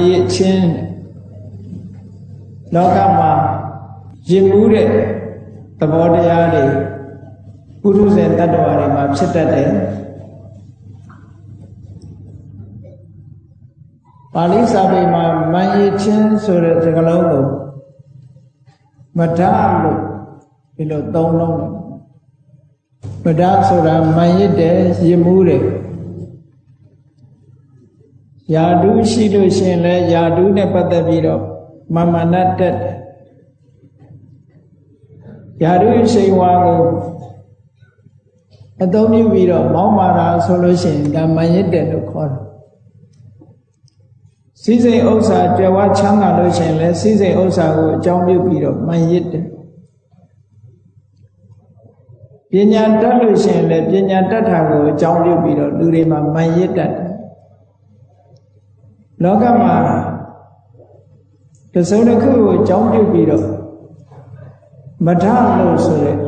ရည်ချင်းလောကမှာရင်မှုတဲ့သဘောတရားတွေပုရုဇဉ်တ attva တွေမှာဖြစ်တတ်တယ်ပါဠိစာပေမှာမန်ရည်ချင်းဆိုတဲ့စကားလုံးကိုမဒလို့ဒီလိုသုံးလုံးတယ်မဒဆိုတာမန်ရစ်တယ်ရင်မှုတယ် ယာတုရှိလို့ရှင်လဲယာတုနဲ့ပတ်သက်ပြီးတော့မမနတ်တက်တယ်ယာတုရှိန်ဝါကိုအသုံးပြုပြီးတော့မောင်းမာတာဆိုလို့ရှိရင်ဒါမန်ရစ်တယ်လို့ခေါ်တယ်စည်းစိမ်ဥစ္စာကြွယ်ဝချမ်းသာလို့ရှိရင်လဲစည်းစိမ်ဥစ္စာကိုအကြောင်းပြုပြီးတော့မန်ရစ်တယ်ပညာတတ်လို့ရှိရင်လည်းပညာတတ်တာကိုအကြောင်းပြုပြီးတော့လူတွေမှာမန်ရစ်တတ်တယ် လောကမှာတစုံတစ်ခုကိုအကြောင်းပြုပြီးတော့မထလို့ဆိုတဲ့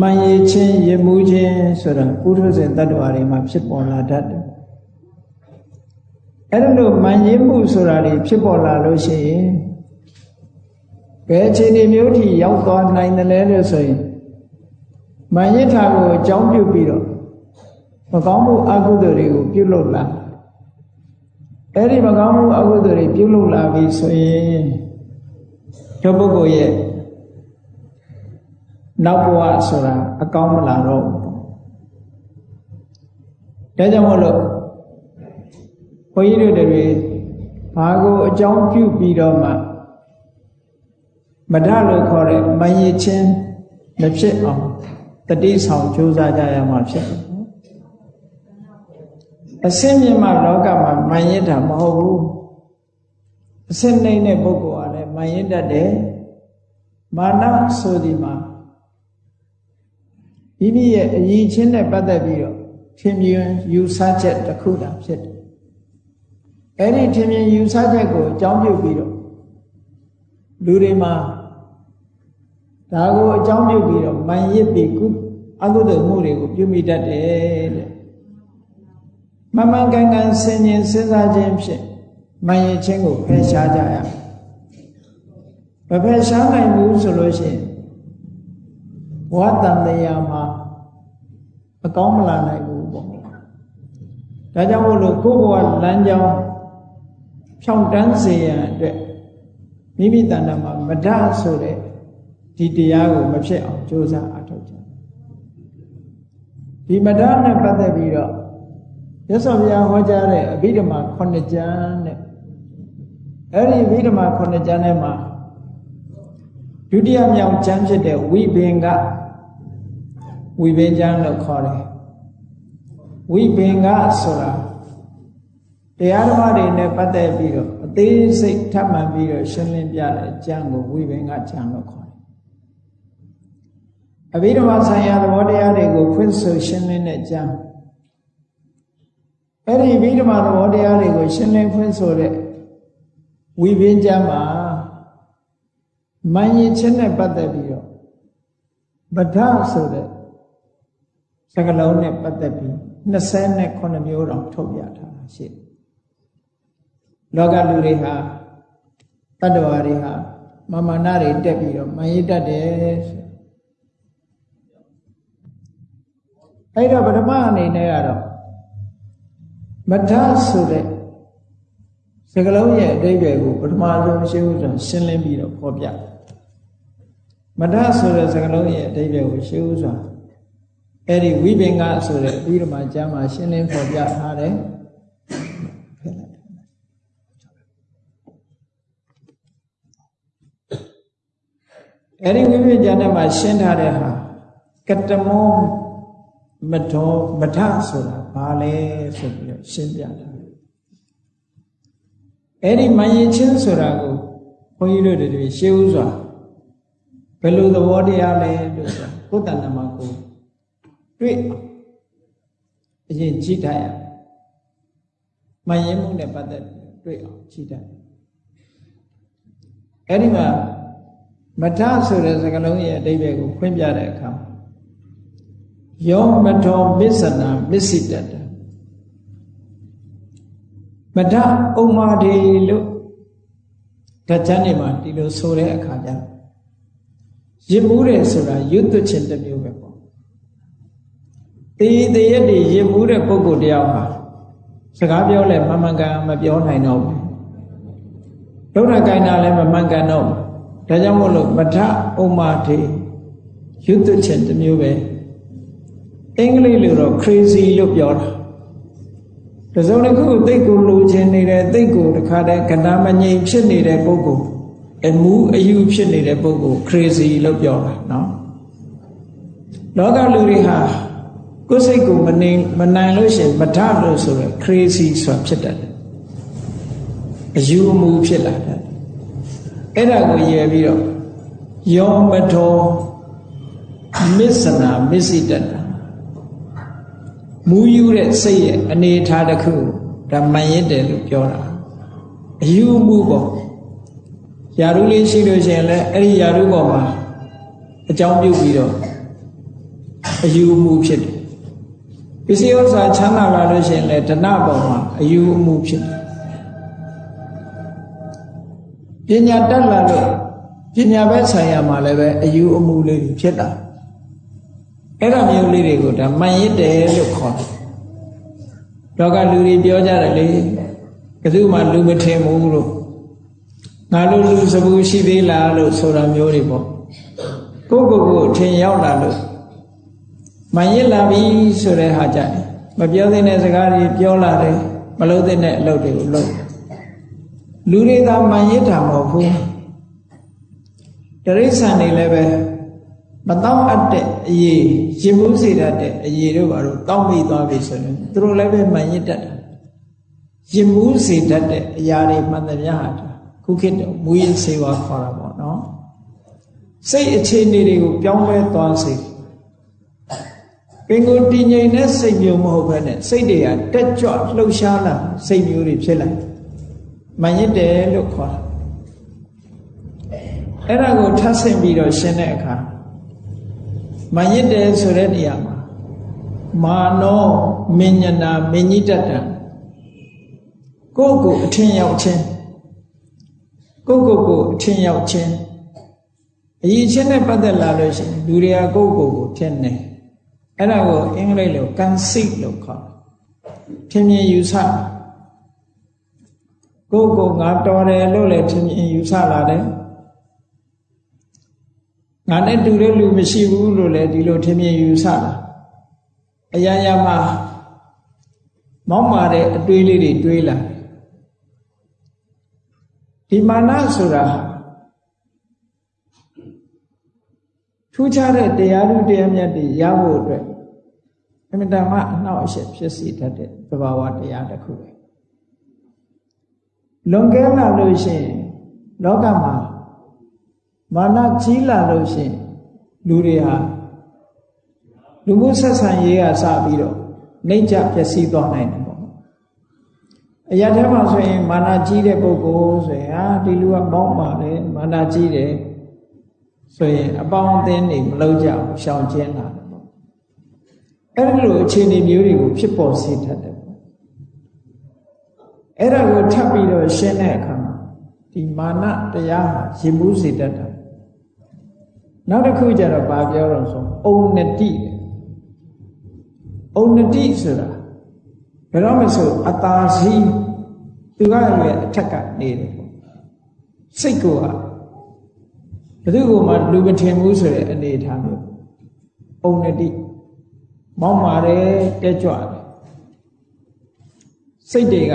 မန်ရချင်းရမှုချင်းဆိုတာပုထုဇဉ်တ attva တွေမှာဖြစ်ပေါ်လာတတ်တယ်အဲ့လိုမန်ရမှုဆိုတာတွေဖြစ်ပေါ်လာလို့ရှိရင်ဘယ်အခြေအနေမျိုးထိရောက်သွားနိုင်တယ်လဲလို့ဆိုရင်မန်ရထာကိုအကြောင်းပြုပြီးတော့မကောင်းမှုအကုသိုလ်တွေကိုပြုလုပ်လာ အဲ့ဒီမကောင်းမှုအကုသိုလ်တွေပြုလုပ်လာပြီဆိုရင်ဒုပုဂ္ဂိုလ်ရဲ့နောက်ဘဝဆိုတာအကောင်းမလာတော့ဘူးဒါကြောင့်မို့လို့ဘုန်းကြီးတို့တွေဘာကိုအကြောင်းပြုပြီးတော့မှမဒလို့ခေါ်တဲ့မယဉ်ချင်းမဖြစ်အောင်တတိဆောင်ကြိုးစားကြရမှာဖြစ်တယ် အစင်းမြင့်မှလောကမှာမန်ရစ်တာမဟုတ်ဘူးအစင်းနှိမ့်တဲ့ပုဂ္ဂိုလ်ကလည်းမန်ရစ်တတ်တယ်မာနဆိုဒီမှာမိမိရဲ့အရင်ချင်းနဲ့ပတ်သက်ပြီးတော့ထင်မြင်ယူဆချက်တစ်ခုတာဖြစ်တယ်အဲ့ဒီထင်မြင်ယူဆချက်ကိုအကြောင်းပြုပြီးတော့လူတွေမှာဒါကိုအကြောင်းပြုပြီးတော့မန်ရစ်ပြီးကုအကုသိုလ်မှုတွေကိုပြုမိတတ်တယ်တဲ့ မမှန်ကန်ကန်ဆင်ញင်စဉ်းစားခြင်းဖြင့်မန်ရစ်ခြင်းကိုဖယ်ရှားကြရမဖယ်ရှားနိုင်ဘူးဆိုလို့ရှိရင်ဘဝတန်တရားမှာအကောင်းမလာနိုင်ဘူးပေါ့ဒါကြောင့်မို့လို့ကိုယ့်ဘဝလမ်းကြောင်းဖြောင့်တန်းစေရန်အတွက်မိမိတဏ္ဍာမှာမဒဆိုတဲ့ဒီတရားကိုမဖြစ်အောင်ကြိုးစားအထောက်ကြဒီမဒနဲ့ပတ်သက်ပြီးတော့ ရသော်ဘုရားဟောကြားတဲ့အဘိဓမ္မာ9ကျမ်းနဲ့အဲ့ဒီအဘိဓမ္မာ9ကျမ်းထဲမှာဒုတိယမြောက်ကျမ်းဖြစ်တဲ့ဝိဘင်္ဂဝိဘင်ကျမ်းလို့ခေါ်တယ်ဝိဘင်္ဂဆိုတာတရားဓမ္မတွေနဲ့ပတ်သက်ပြီးတော့အသေးစိတ်ထပ်မှန်ပြီးတော့ရှင်းလင်းပြတဲ့ကျမ်းကိုဝိဘင်္ဂကျမ်းလို့ခေါ်တယ်အဘိဓမ္မာဆိုင်ရာသဘောတရားတွေကိုဖွင့်ဆိုရှင်းလင်းတဲ့ကျမ်း အဲ့ဒီဘိဓမ္မာသဘောတရားတွေကိုရှင်းလင်းဖွင့်ဆိုတဲ့ဝိဘင်ကျမ်းမှာမန်ရင်ချင်းနဲ့ပတ်သက်ပြီးတော့ဗဒဆိုတဲ့စကလုံးနဲ့ပတ်သက်ပြီး29မျိုးတောင်ထုတ်ပြထားတာရှိတယ်လောကလူတွေဟာတတ္တဝါတွေဟာမမနာတွေတက်ပြီးတော့မန်ရတတ်တယ်ဆိုအဲ့တော့ပထမအနေနဲ့ကတော့ မထဆိုတဲ့စကလုံးရဲ့အဓိပ္ပာယ်ကိုပထမဆုံးရှင်းဥစွာရှင်းလင်းပြီးတော့ဖော်ပြမထဆိုတဲ့စကလုံးရဲ့အဓိပ္ပာယ်ကိုရှင်းဥစွာအဲ့ဒီဝိပင်္ဂဆိုတဲ့ပြီးတော့မှကျမ်းမှာရှင်းလင်းဖော်ပြထားတယ်အဲ့ဒီဝိပင်္ဂကျမ်းထဲမှာရှင်းထားတဲ့ဟာကတမောမတော်မထဆိုတာဘာလဲဆိုပြီးတော့ရှင်းပြတာအဲ့ဒီမယင်ချင်းဆိုတာကိုဘုန်းကြီးတို့တွေရှင်းဥစွာဘယ်လိုသဘောတရားလဲလို့ဆိုကိုယ်တဏ္ဍမှာကိုတွေ့အရင်ကြည့်ထားရမယင်မှုနဲ့ပတ်သက်တွေ့အောင်ကြည့်ထားအဲ့ဒီမှာမထဆိုတဲ့စကားလုံးရဲ့အဓိပ္ပာယ်ကိုဖွင့်ပြတဲ့အခါယောမထောမစ္ဆနာမစ္စိတတ မထဥမ္မာဒေလို့ဓာတ်ချမ်းနေမှာဒီလိုဆိုတဲ့အခါကျရစ်မှုတယ်ဆိုတာရွတ်သွချင်းတစ်မျိုးပဲပေါ့တေးတရက်တွေရစ်မှုတဲ့ပုဂ္ဂိုလ်တယောက်ဟာစကားပြောလဲမမှန်ကန်မပြောနိုင်တော့ဘူးဒုက္ခကိုင်းတာလည်းမမှန်ကန်တော့ဒါကြောင့်မို့လို့မထဥမ္မာထေရွတ်သွချင်းတစ်မျိုးပဲအင်္ဂလိပ်လိုတော့ crazy လို့ပြောတာ တစုံတစ်ခုသိကိုလိုချင်နေတဲ့သိကိုတခါတည်းကဏ္ဍမငြိမ်ဖြစ်နေတဲ့ပုဂ္ဂိုလ်အမှုအယူဖြစ်နေတဲ့ပုဂ္ဂိုလ် crazy လို့ပြောတာနော်လောကလူတွေဟာကိုယ်စိတ်ကိုမနိုင်မနိုင်လို့ရှင်မထလို့ဆိုရယ် crazy ဆိုတာဖြစ်တတ်တယ်အယူအမှုဖြစ်လာတယ်အဲ့ဒါကိုရည်ပြီးတော့ယောမထောမစ္စနာမစ္စည်းတတ် မူးယူတဲ့စိတ်ရဲ့အနေထားတစ်ခုဒါမှန်ရစ်တယ်လို့ပြောတာအယူမှုပေါ့ယာရုလေးရှိလို့ရှိရင်လည်းအဲ့ဒီယာရုပေါ်မှာအကြောင်းပြုပြီးတော့အယူမှုဖြစ်တယ်ပစ္စည်းဥစ္စာချမ်းသာလာလို့ရှိရင်လည်းဒဏပေါ်မှာအယူမှုဖြစ်တယ်ပညာတက်လာလို့ပညာဘက်ဆိုင်ရာမှာလည်းပဲအယူအမှုလေးဖြစ်တာ အဲ့ဒါမျိုးလေးတွေကိုဒါမှန်ရစ်တယ်လို့ခေါ်တယ်လောကလူတွေပြောကြတယ်လေဘယ်သူမှလူမထင်ဘူးလို့ငါတို့လူစပူရှိသေးလားလို့ဆိုတာမျိုးတွေပေါ့ကိုကိုကိုထင်ရောက်လာလို့မှန်ရစ်လာပြီဆိုတဲ့ဟာကြတယ်မပြောသင့်တဲ့စကားတွေပြောလာတယ်မလုပ်သင့်တဲ့အလုပ်တွေကိုလုပ်လူတွေသာမှန်ရစ်တာမဟုတ်ဘူးတရိစ္ဆာန်တွေလည်းပဲ မတောင်းအပ်တဲ့အရေးရင်မှုစေတတ်တဲ့အရေးတို့ဘာလို့တောင်းမိသွားပြီဆိုရင်သူတို့လည်းပဲမှန်ရစ်တတ်တယ်ရင်မှုစေတတ်တဲ့အရာတွေမှန်သမျှဟာခုခေတ်တော့မူရင်စေဝါခေါ်တာပေါ့နော်စိတ်အခြေအနေတွေကိုပြောင်းလဲသွားစေပင်ကိုတည်ငြိမ်တဲ့စိတ်မျိုးမဟုတ်ဘဲနဲ့စိတ်တွေကတက်ကြွလှုပ်ရှားလာစိတ်မျိုးတွေဖြစ်လာမှန်ရစ်တယ်လို့ခေါ်တာအဲ့ဒါကိုထပ်ဆင့်ပြီးတော့ရှင်းတဲ့အခါ မရစ်တယ်ဆိုတဲ့နေရာမှာမာနောမဉ္ဇနာမဉ္ဇိတတံကိုယ့်ကိုအထင်ရောက်ခြင်းကိုယ့်ကိုယ်ကိုအထင်ရောက်ခြင်းအရေးချင်းနဲ့ပတ်သက်လာလို့ရှိရင်လူတွေကကိုယ့်ကိုယ်ကိုထင်တယ်အဲ့ဒါကိုအင်္ဂလိပ်လို conceit လို့ခေါ်တယ်ထင်မြင်ယူဆကိုယ့်ကိုယ်ငါတော်တယ်လို့လည်းထင်မြင်ယူဆလာတယ် ငါနဲ့တူတဲ့လူမရှိဘူးလို့လည်းဒီလိုထင်မြင်ယူဆတာအရာရာမှာမောင်းမာတဲ့အတွေးလေးတွေတွေးလာဒီမာနဆိုတာထူးခြားတဲ့တရားလူတရားမြတ်တွေရဖို့အတွက်အမြဲတမ်းအနှောက်အယှက်ဖြစ်စေတတ်တဲ့သဘာဝတရားတစ်ခုပဲလွန်ကဲလာလို့ရှိရင်လောကမှာ မာနကြီးလာလို့ရှိရင်လူတွေဟာလူမှုဆက်ဆံရေးကစပြီးတော့နှိမ့်ချပျက်စီးသွားနိုင်တယ်ပေါ့အရာထဲမှာဆိုရင်မာနကြီးတဲ့ပုဂ္ဂိုလ်ဆိုရင်ဟာဒီလူကမောင်းပါတယ်မာနကြီးတယ်ဆိုရင်အပေါင်းအသင်းတွေမလုပ်ကြဘူးရှောင်ကျဉ်လာတယ်ပေါ့အဲ့ဒီလိုအခြေအနေမျိုးတွေကိုဖြစ်ပေါ်စေတတ်တယ်ပေါ့အဲ့ဒါကိုထပ်ပြီးတော့ရှင်းတဲ့အခါမှာဒီမာနတရားဟာရင်မှုစေတတ်တာ နောက်တစ်ခုကျတော့ဗာပြောတော့ဆိုအုံနတိအုံနတိဆိုတာဘယ်တော့မှဆိုအတာစီသူကရဲ့အထက်ကနေတယ်စိတ်ကိုကဘယ်သူကမှလူမထင်ဘူးဆိုတဲ့အနေအထားမျိုးအုံနတိမောင်းပါတယ်တက်ကြွတယ်စိတ်တွေက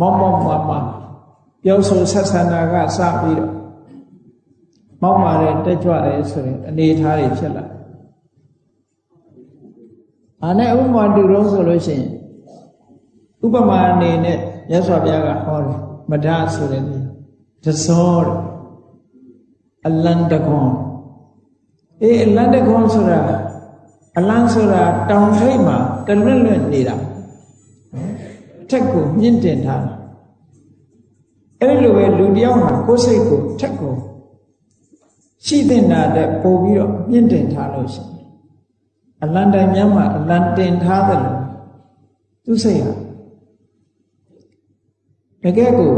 မောင်းမောင်းမှာမှာပြောဆိုဆက်ဆံတာကစပြီးတော့ မောက်ပါတယ်တက်ကြွတယ်ဆိုရင်အနေထားတွေဖြစ်လာအာနဲ့ဥပမာတူတော့ဆိုလို့ရှိရင်ဥပမာအနေနဲ့ရသော်ဘုရားကဟောတယ်မဒဆိုတဲ့နေတစောအလန်တကွန်အေးအလန်တကွန်ဆိုတာအလန်ဆိုတာတောင်ထိပ်မှာတလွတ်လွတ်နေတာထက်ကိုမြင့်တင်ထားတာအဲ့လိုပဲလူတယောက်မှာကိုယ်စိတ်ကိုထက်ကို ရှိတဲ့နာတဲ့ပို့ပြီးတော့မြင့်တင်ထားလို့ရှိရင်အလံတိုင်များမှာအလံတင်ထားတယ်လို့သူစိတ်ဟာကယ်ကို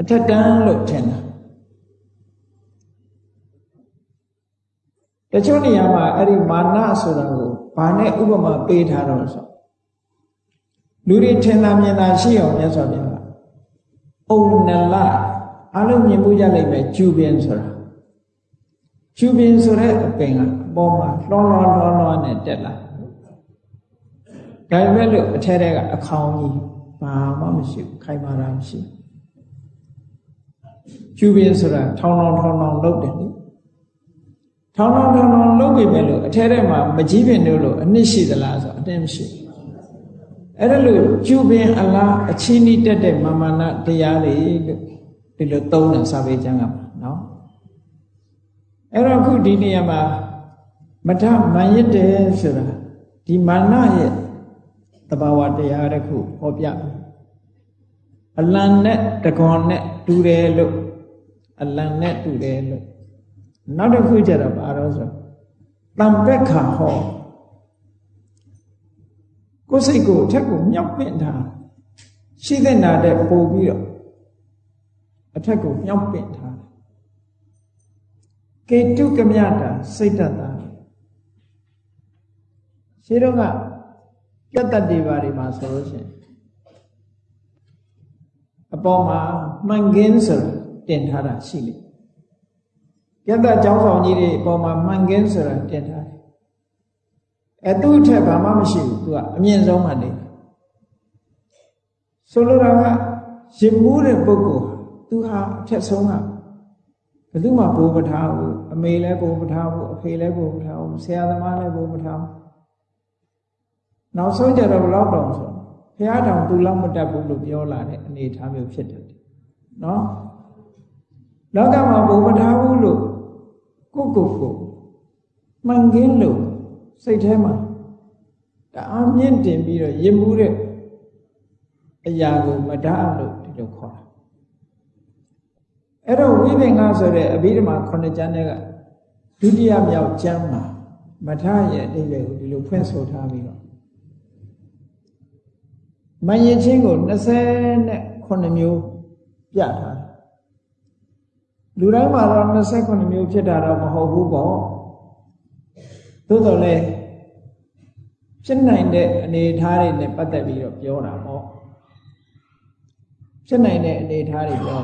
အထက်တန်းလို့ထင်တာတချို့နေရာမှာအဲ့ဒီမာနဆိုတာကိုဘာနဲ့ဥပမာပေးထားတော့ဆိုလူတွေထင်သာမြင်သာရှိအောင်မြတ်စွာဘုရားကအုံနလအလုံးမြင်မှုရလိမ့်မယ်ကျူပင်ဆိုတာ ကျူပင်ဆိုတဲ့အပင်ကအပေါ်မှာလှောလှောလှောလှောနဲ့တက်လာဒါပေမဲ့လို့အထက်ထဲကအခေါင်ကြီးဘာမှမရှိဘူးခိုင်မာတာမရှိကျူပင်ဆိုတာထောင်းထောင်းထောင်းထောင်းလုပ်တယ်လေထောင်းထောင်းထောင်းထောင်းလုပ်ပြီပဲလို့အထက်ထဲမှာမကြီးပင်တို့လို့အနစ်ရှိသလားဆိုအတင်းမရှိအဲ့ဒါလို့ကျူပင်အလားအချင်းဤတက်တဲ့မာမနာတရားတွေလို့ဒီလိုသုံးတယ်စာပေကျမ်းကမှာနော် အဲ့တော့ခုဒီနေရာမှာမထမန်ရစ်တယ်ဆိုတာဒီမာနရဲ့တဘာဝတရားတစ်ခုဟောပြအလံနဲ့တကွန်နဲ့တူတယ်လို့အလံနဲ့တူတယ်လို့နောက်တစ်ခုကျတော့ဘာလို့ဆိုတံပက်ခါဟောကိုယ်စိတ်ကိုအထက်ကိုမြောက်ပင့်ထားရှိတဲ့နာတဲ့ပို့ပြီးတော့အထက်ကိုမြောက်ပင့်ထား ကေတုကမြတာစိတ်တတာရှင်းတော့ကပြတ်တတ်တွေပါတွေမှာဆိုလို့ရှိရင်အပေါ်မှာမှန်ကင်းဆိုတာတင်ထားတာရှိလိမ့်ပြတ်တတ်ကျောင်းဆောင်ကြီးတွေအပေါ်မှာမှန်ကင်းဆိုတာတင်ထားတယ်အဲသူ့ထက်ဘာမှမရှိဘူးသူကအမြင့်ဆုံးမှနေဆိုလိုတာကရင်မှုတဲ့ပုဂ္ဂိုလ်သူဟာအထက်ဆုံးက ဘယ်သူမှဘိုးမထားဘူးအမေလည်းဘိုးမထားဘူးအဖေလည်းဘိုးမထားဘူးဆရာသမားလည်းဘိုးမထားဘူးနောက်ဆုံးကြတော့ဘလောက်တောင်ဆိုဘုရားတောင်သူလောက်မတတ်ဘူးလို့ပြောလာတဲ့အနေအထားမျိုးဖြစ်တယ်နော်လောကမှာဘုံမထားဘူးလို့ကိုကိုကိုမှန်ကင်းလို့စိတ်ထဲမှာတအားမြင့်တင်ပြီးတော့ရင်မှုတဲ့အရာကိုမတတ်လို့ဒီလိုခေါ်တာ အဲ့တော့ဝိပင်္ဂဆိုတဲ့အဘိဓမ္မာခုနှစ်ကျမ်းတွေကဒုတိယမြောက်ကျမ်းမှာမထရဲ့အတိတ်ကိုဒီလိုဖွင့်ဆိုထားပြီးတော့မယင်ချင်းကို29မျိုးပြထားတယ်လူတိုင်းမှာတော့29မျိုးဖြစ်တာတော့မဟုတ်ဘူးပေါ့သို့တော်လည်းဖြစ်နိုင်တဲ့အနေအထားတွေနဲ့ပတ်သက်ပြီးတော့ပြောတာပေါ့ဖြစ်နိုင်တဲ့အနေအထားတွေပြော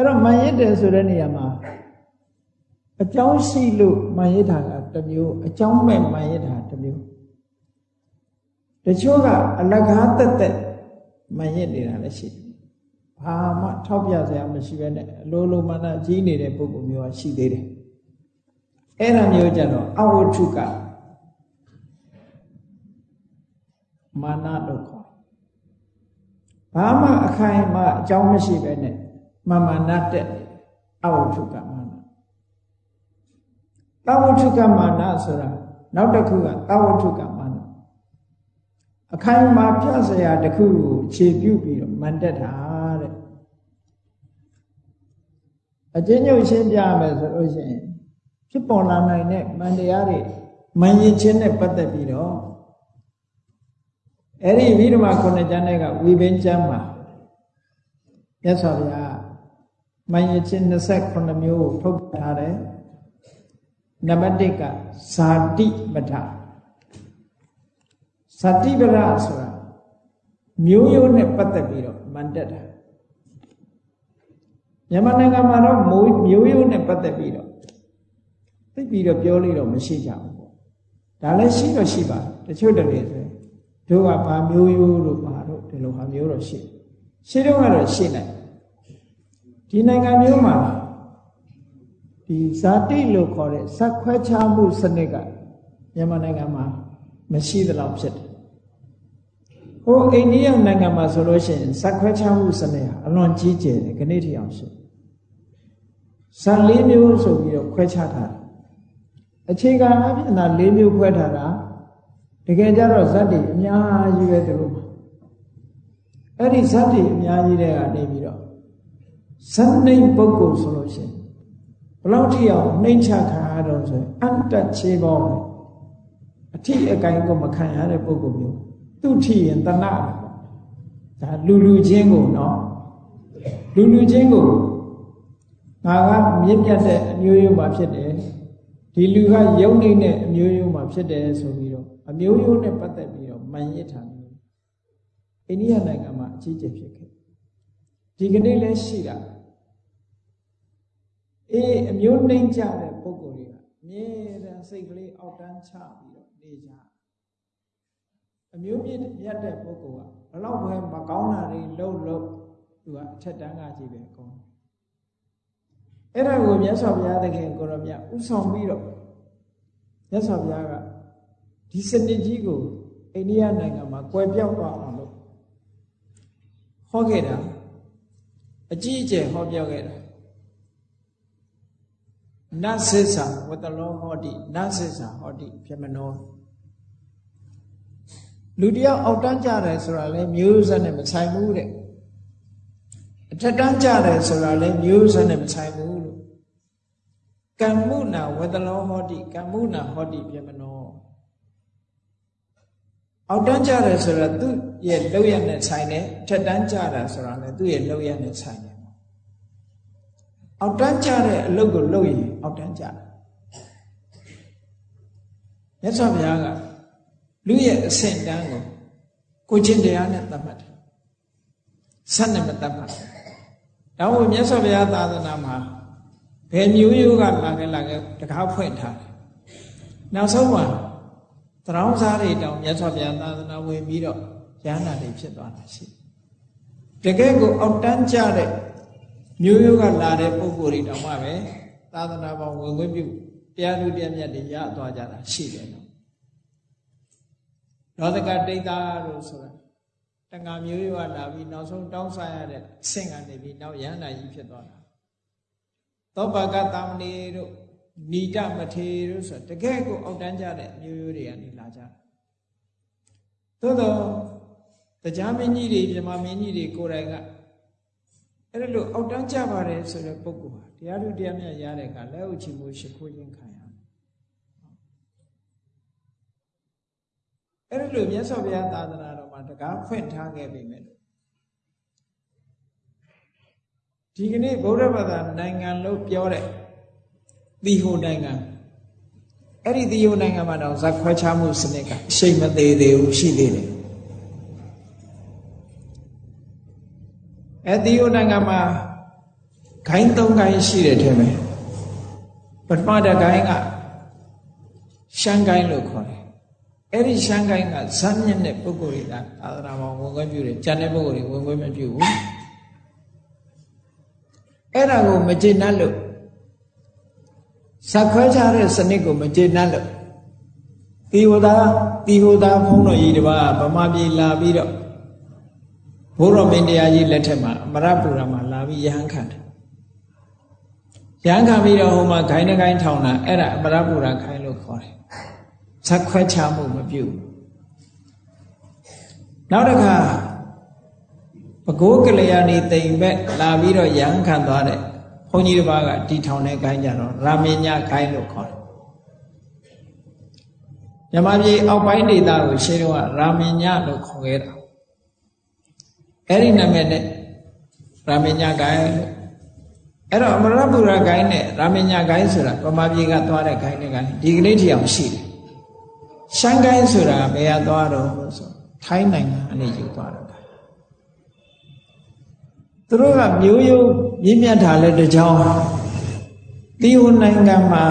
အဲ့တော့မန်ရစ်တယ်ဆိုတဲ့နေရာမှာအကြောင်းရှိလို့မန်ရစ်တာကတစ်မျိုးအကြောင်းမဲ့မန်ရစ်တာတစ်မျိုးတချို့ကအလကားတက်တက်မရစ်နေတာလည်းရှိတယ်။ဘာမှထောက်ပြစရာမရှိဘဲနဲ့အလိုလိုမာနကြီးနေတဲ့ပုဂ္ဂိုလ်မျိုးကရှိသေးတယ်။အဲ့ဒါမျိုးကြတော့အဝတ္ထုကမာနလို့ခေါ်။ဘာမှအခိုင်အမာအကြောင်းမရှိဘဲနဲ့ မမာနတဲ့အဝတ္ထုကမာန။တဝတ္ထုကမာနဆိုတာနောက်တစ်ခုကတဝတ္ထုကမာနအခိုင်အမာပြစရာတခုကိုခြေပြုတ်ပြီးတော့မန်တက်တာတဲ့အချင်းညုတ်ရှင်းပြမယ်ဆိုလို့ရှိရင်ဖြစ်ပေါ်လာနိုင်တဲ့မန်တရားတွေမန်ရင်ချင်းနဲ့ပတ်သက်ပြီးတော့အဲ့ဒီဝိဓမခုနှစ်ကျမ်းတွေကဝိဘင်းကျမ်းမှာမြတ်စွာဘုရား မန်ရင်ချင်း28မျိုးကိုထုတ်ထားတယ်နံပါတ်1ကဇာတိပဋ္ဌာဇတိပရဆိုတာမျိုးရိုးနဲ့ပတ်သက်ပြီးတော့မန်တက်တာမြန်မာနိုင်ငံမှာတော့မျိုးရိုးနဲ့ပတ်သက်ပြီးတော့သိပြီးတော့ပြောလို့တော့မရှိကြဘူးပေါ့ဒါလည်းရှိတော့ရှိပါတချို့တည်းဆိုတို့ကဘာမျိုးရိုးလို့ပါတော့ဒီလိုဟာမျိုးတော့ရှိရှိတော့ကတော့ရှိနိုင် ဒီနိုင်ငံမျိုးမှာဒီဇာတိလို့ခေါ်တဲ့ဇက်ခွဲခြားမှုစနစ်ကမြန်မာနိုင်ငံမှာမရှိသလောက်ဖြစ်တယ်ဟိုအိန္ဒိယနိုင်ငံမှာဆိုလို့ရှိရင်ဇက်ခွဲခြားမှုစနစ်ဟာအလွန်ကြီးကျယ်တယ်ခဏထိအောင်ရှိဇက်၄မျိုးဆိုပြီးတော့ခွဲခြားထားတယ်အခြေခံအဖြစ်သာ၄မျိုးခွဲထားတာတကယ်ကြတော့ဇက်တွေအများကြီးပဲသူတို့အဲ့ဒီဇက်တွေအများကြီးတဲ့ကနေပြီးတော့ ဇက်နှိမ်ပုဂ္ဂိုလ်ဆိုလို့ရှိရင်ဘလောက်ထိအောင်နှိမ်ချခံရတော့ဆိုရင်အတ္တချေပေါင်းအထိအကိုင်းကိုမခံရတဲ့ပုဂ္ဂိုလ်မျိုးသူ့ထီရင်တဏှာဇဒါလူလူချင်းကိုနော်လူလူချင်းကိုငါကမြင့်ပြတ်တဲ့အမျိုးရိုးမှာဖြစ်တယ်ဒီလူကယုံနေတဲ့အမျိုးရိုးမှာဖြစ်တယ်ဆိုပြီးတော့အမျိုးရိုးနဲ့ပတ်သက်ပြီးတော့မှန်ရစ်ထားတယ်အိန္ဒိယနိုင်ငံမှာအကြီးကျယ်ဖြစ်ခဲ့ ဒီကနေ့လည်းရှိတာအေးအမျိုးနှိမ့်ကြတဲ့ပုံကိုယ်တွေကအမြဲတမ်းစိတ်ကလေးအောက်တန်းချပြီးတော့နေကြအမျိုးမြင့်မြတ်တဲ့ပုဂ္ဂိုလ်ကဘလောက်ပဲမကောင်းတာတွေလှုပ်လှုပ်သူကအထက်တန်းကကြီးပဲကောင်းအဲ့ဒါကိုမြတ်စွာဘုရားသခင်ကိုရောမြတ်ဥဆောင်ပြီးတော့မြတ်စွာဘုရားကဒီစနစ်ကြီးကိုအိန္ဒိယနိုင်ငံမှာကွယ်ပြောက်သွားအောင်လို့ဟောခဲ့တာ အကြီးအကျယ်ဟောပြောခဲ့တာနသစ္စာဝတ္တလောဟောတိနသစ္စာဟောတိပြမနောလူတယောက်အောက်တန်းကြတယ်ဆိုတာလဲမျိုးဆက်နဲ့မဆိုင်ဘူးတဲ့အထက်တန်းကြတယ်ဆိုတာလဲမျိုးဆက်နဲ့မဆိုင်ဘူးလို့ကမ္မုနာဝတ္တလောဟောတိကမ္မုနာဟောတိပြမနော အောက်တန်းကြတယ်ဆိုတာသူ့ရဲ့လောက်ရနဲ့ဆိုင်တယ်ထက်တန်းကြတာဆိုတာလဲသူ့ရဲ့လောက်ရနဲ့ဆိုင်တယ်အောက်တန်းကြတဲ့အလုပ်ကိုလုပ်ရင်အောက်တန်းကြတယ်မြတ်စွာဘုရားကလူရဲ့အဆင့်တန်းကိုကိုချင်းတရားနဲ့သတ်မှတ်တယ်ဆက်နဲ့မသတ်မှတ်ဘူးဒါဝမြတ်စွာဘုရားသာသနာမှာဘယ်မျိုးရိုးကလာခဲ့လာခဲ့တကားဖွင့်ထားတယ်နောက်ဆုံးမှာ တရောင်းစားတွေတောင်မြတ်စွာဘုရားသာသနာဝင်ပြီးတော့ရဟန္တာတွေဖြစ်သွားတာရှိတကယ်ကိုအောက်တန်းကြတဲ့မျိုးရိုးကလာတဲ့ပုံကိုယ်တွေတောင်မှပဲသာသနာပေါင်းဝင်ခွင့်ပြုတရားလူတရားမြတ်တွေရသွားကြတာရှိတယ်နော်ရောသကတိတ်သားလို့ဆိုတာတဏ္ဍာမျိုးရိုးကလာပြီးနောက်ဆုံးတောင်းစားရတဲ့အဆင့်ကနေပြီးနောက်ရဟန္တာကြီးဖြစ်သွားတာသောဘကတာမဏေတို့ ဏိတမထေတို့ဆိုတကယ်ကိုအောက်တန်းကြတဲ့မျိုးရိုးတွေကနေလာကြတာသို့တော့တရားမင်းကြီးတွေမြမမင်းကြီးတွေကိုယ်တိုင်ကအဲ့ဒါလို့အောက်တန်းကြပါတယ်ဆိုတဲ့ပုဂ္ဂိုလ်ဟာတရားလူတရားမြတ်ရတဲ့အခါလက်ဥချီမှုရှိခိုးခြင်းခံရမယ်အဲ့ဒါလို့မြတ်စွာဘုရားသာသနာတော်မှာတကားဖွင့်ထားခဲ့ပြီမဲ့ဒီကနေ့ဗုဒ္ဓဘာသာနိုင်ငံလို့ပြောတဲ့ သီဟိုနိုင်ငံအဲ့ဒီသီဟိုနိုင်ငံမှာတော့ဇက်ခွဲခြားမှုစနစ်ကအရှိန်မသေးသေးဘူးရှိသေးတယ်အဲဒီယိုနိုင်ငံမှာဂိုင်း၃ဂိုင်းရှိတယ်ထင်မယ်ပထမတစ်ဂိုင်းကရှမ်းဂိုင်းလို့ခေါ်တယ်အဲ့ဒီရှမ်းဂိုင်းကဇမ်းမြင့်တဲ့ပုဂ္ဂိုလ်တွေကသာသနာပေါ်ဝင်ခွင့်ပြုတယ်ကျန်တဲ့ပုဂ္ဂိုလ်တွေဝင်ခွင့်မပြုဘူးအဲ့ဒါကိုမကျေနပ်လို့ ဇက်ခွဲချတဲ့စနစ်ကိုမကျေနပ်လို့တီဟိုသာတီဟိုသာဖုံးတော်ကြီးတပါးဗမာပြည်လာပြီးတော့ဘိုးတော်မင်းတရားကြီးလက်ထက်မှာအမရပူရမှာလာပြီးရဟန်းခံတယ်ရဟန်းခံပြီးတော့ဟိုမှာဂိုင်းနှကိုင်းထောင်တာအဲ့ဒါအမရပူရခိုင်းလို့ခေါ်တယ်ဇက်ခွဲချမှုမပြုဘူးနောက်တစ်ခါပကိုးကလျာဏီတိမ်ဘက်လာပြီးတော့ရဟန်းခံသွားတဲ့ ဘုန်းကြီးတစ်ပါးကတီထောင်တဲ့ဂိုင်းကြတော့ရာမင်းညဂိုင်းလို့ခေါ်တယ်မြမပြည်အောက်ပိုင်းဒေသကိုရှင်းတော့ရာမင်းညလို့ခေါ်ခဲ့တာအဲ့ဒီနာမည်နဲ့ရာမညဂိုင်းအဲ့တော့အမရပူရဂိုင်းနဲ့ရာမညဂိုင်းဆိုတာပမာပြေကသွားတဲ့ဂိုင်းနဲ့ဂိုင်းဒီကနေ့ထီအောင်ရှိတယ်ရှမ်းဂိုင်းဆိုတာဘယ်ကသွားတော့ဆိုထိုင်းနိုင်ငံအနေယူသွားတော့ သူတို့ကမျိုးရိုးမြင့်မြတ်တာလဲတကြောင်တီဟိုနိုင်ငံမှာ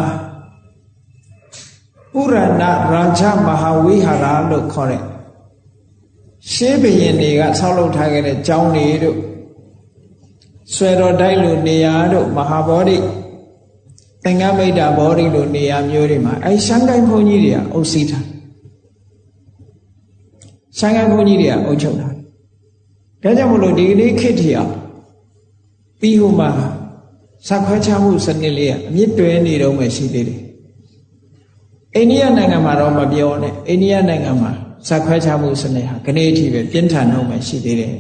ပုရဏရာဇမဟာဝိဟာရလို့ခေါ်တဲ့ရှေးဘုရင်တွေကဆောက်လုပ်ထားခဲ့တဲ့ကျောင်းတွေတို့ဆွေတော်တိုက်လိုနေရာတို့မဟာဗောဓိသင်္ကမိတ်တာဗောဓိလိုနေရာမျိုးတွေမှာအဲရှမ်းကိုင်းဘုန်းကြီးတွေကအုပ်စီးထားရှမ်းကိုင်းဘုန်းကြီးတွေကအုပ်ချုပ်ထားဒါကြောင့်မလို့ဒီကနေ့ခေတ်ထီအောင် ပြီးဟိုမှာစခွဲချမှုစနစ်လေးကအမြင့်တွဲနေတော့မှရှိသေးတယ်အိန္ဒိယနိုင်ငံမှာတော့မပြောနဲ့အိန္ဒိယနိုင်ငံမှာဇက်ခွဲခြားမှုစနစ်ဟာခဏအထိပဲပြင်းထန်တော့မှရှိသေးတယ်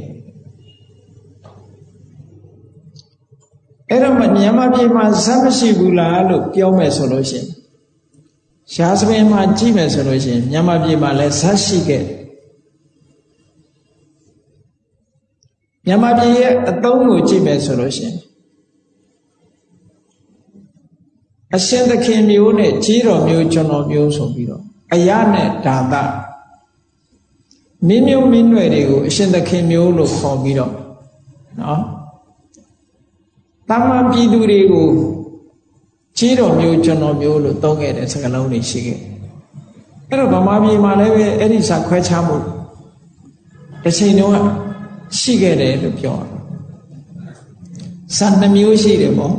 အဲ့တော့မြန်မာပြည်မှာဇက်မရှိဘူးလားလို့ပြောမယ်ဆိုလို့ရှိရင်ရှားစပင်မှာကြည့်မယ်ဆိုလို့ရှိရင်မြန်မာပြည်မှာလည်းဇက်ရှိခဲ့ မြန်မာပြည်ရဲ့အသုံးကိုကြည့်မယ်ဆိုလို့ရှိရင်အရှင်သခင်မျိုးနဲ့ကြီးတော်မျိုးကျွန်တော်မျိုးဆိုပြီးတော့အရနဲ့ဓာတမင်းမျိုးမင်းနွယ်တွေကိုအရှင်သခင်မျိုးလို့ခေါ်ပြီးတော့နော်တမန်ပြည်သူတွေကိုကြီးတော်မျိုးကျွန်တော်မျိုးလို့သုံးခဲ့တဲ့စကားလုံးတွေရှိခဲ့အဲ့တော့ဗမာပြည်မှာလည်းပဲအဲ့ဒီစာခွဲခြားမှုတစ်ချိန်တုန်းက ရှိခဲ့တယ်လို့ပြောတယ်စာနှမျိုးရှိတယ်ပေါ့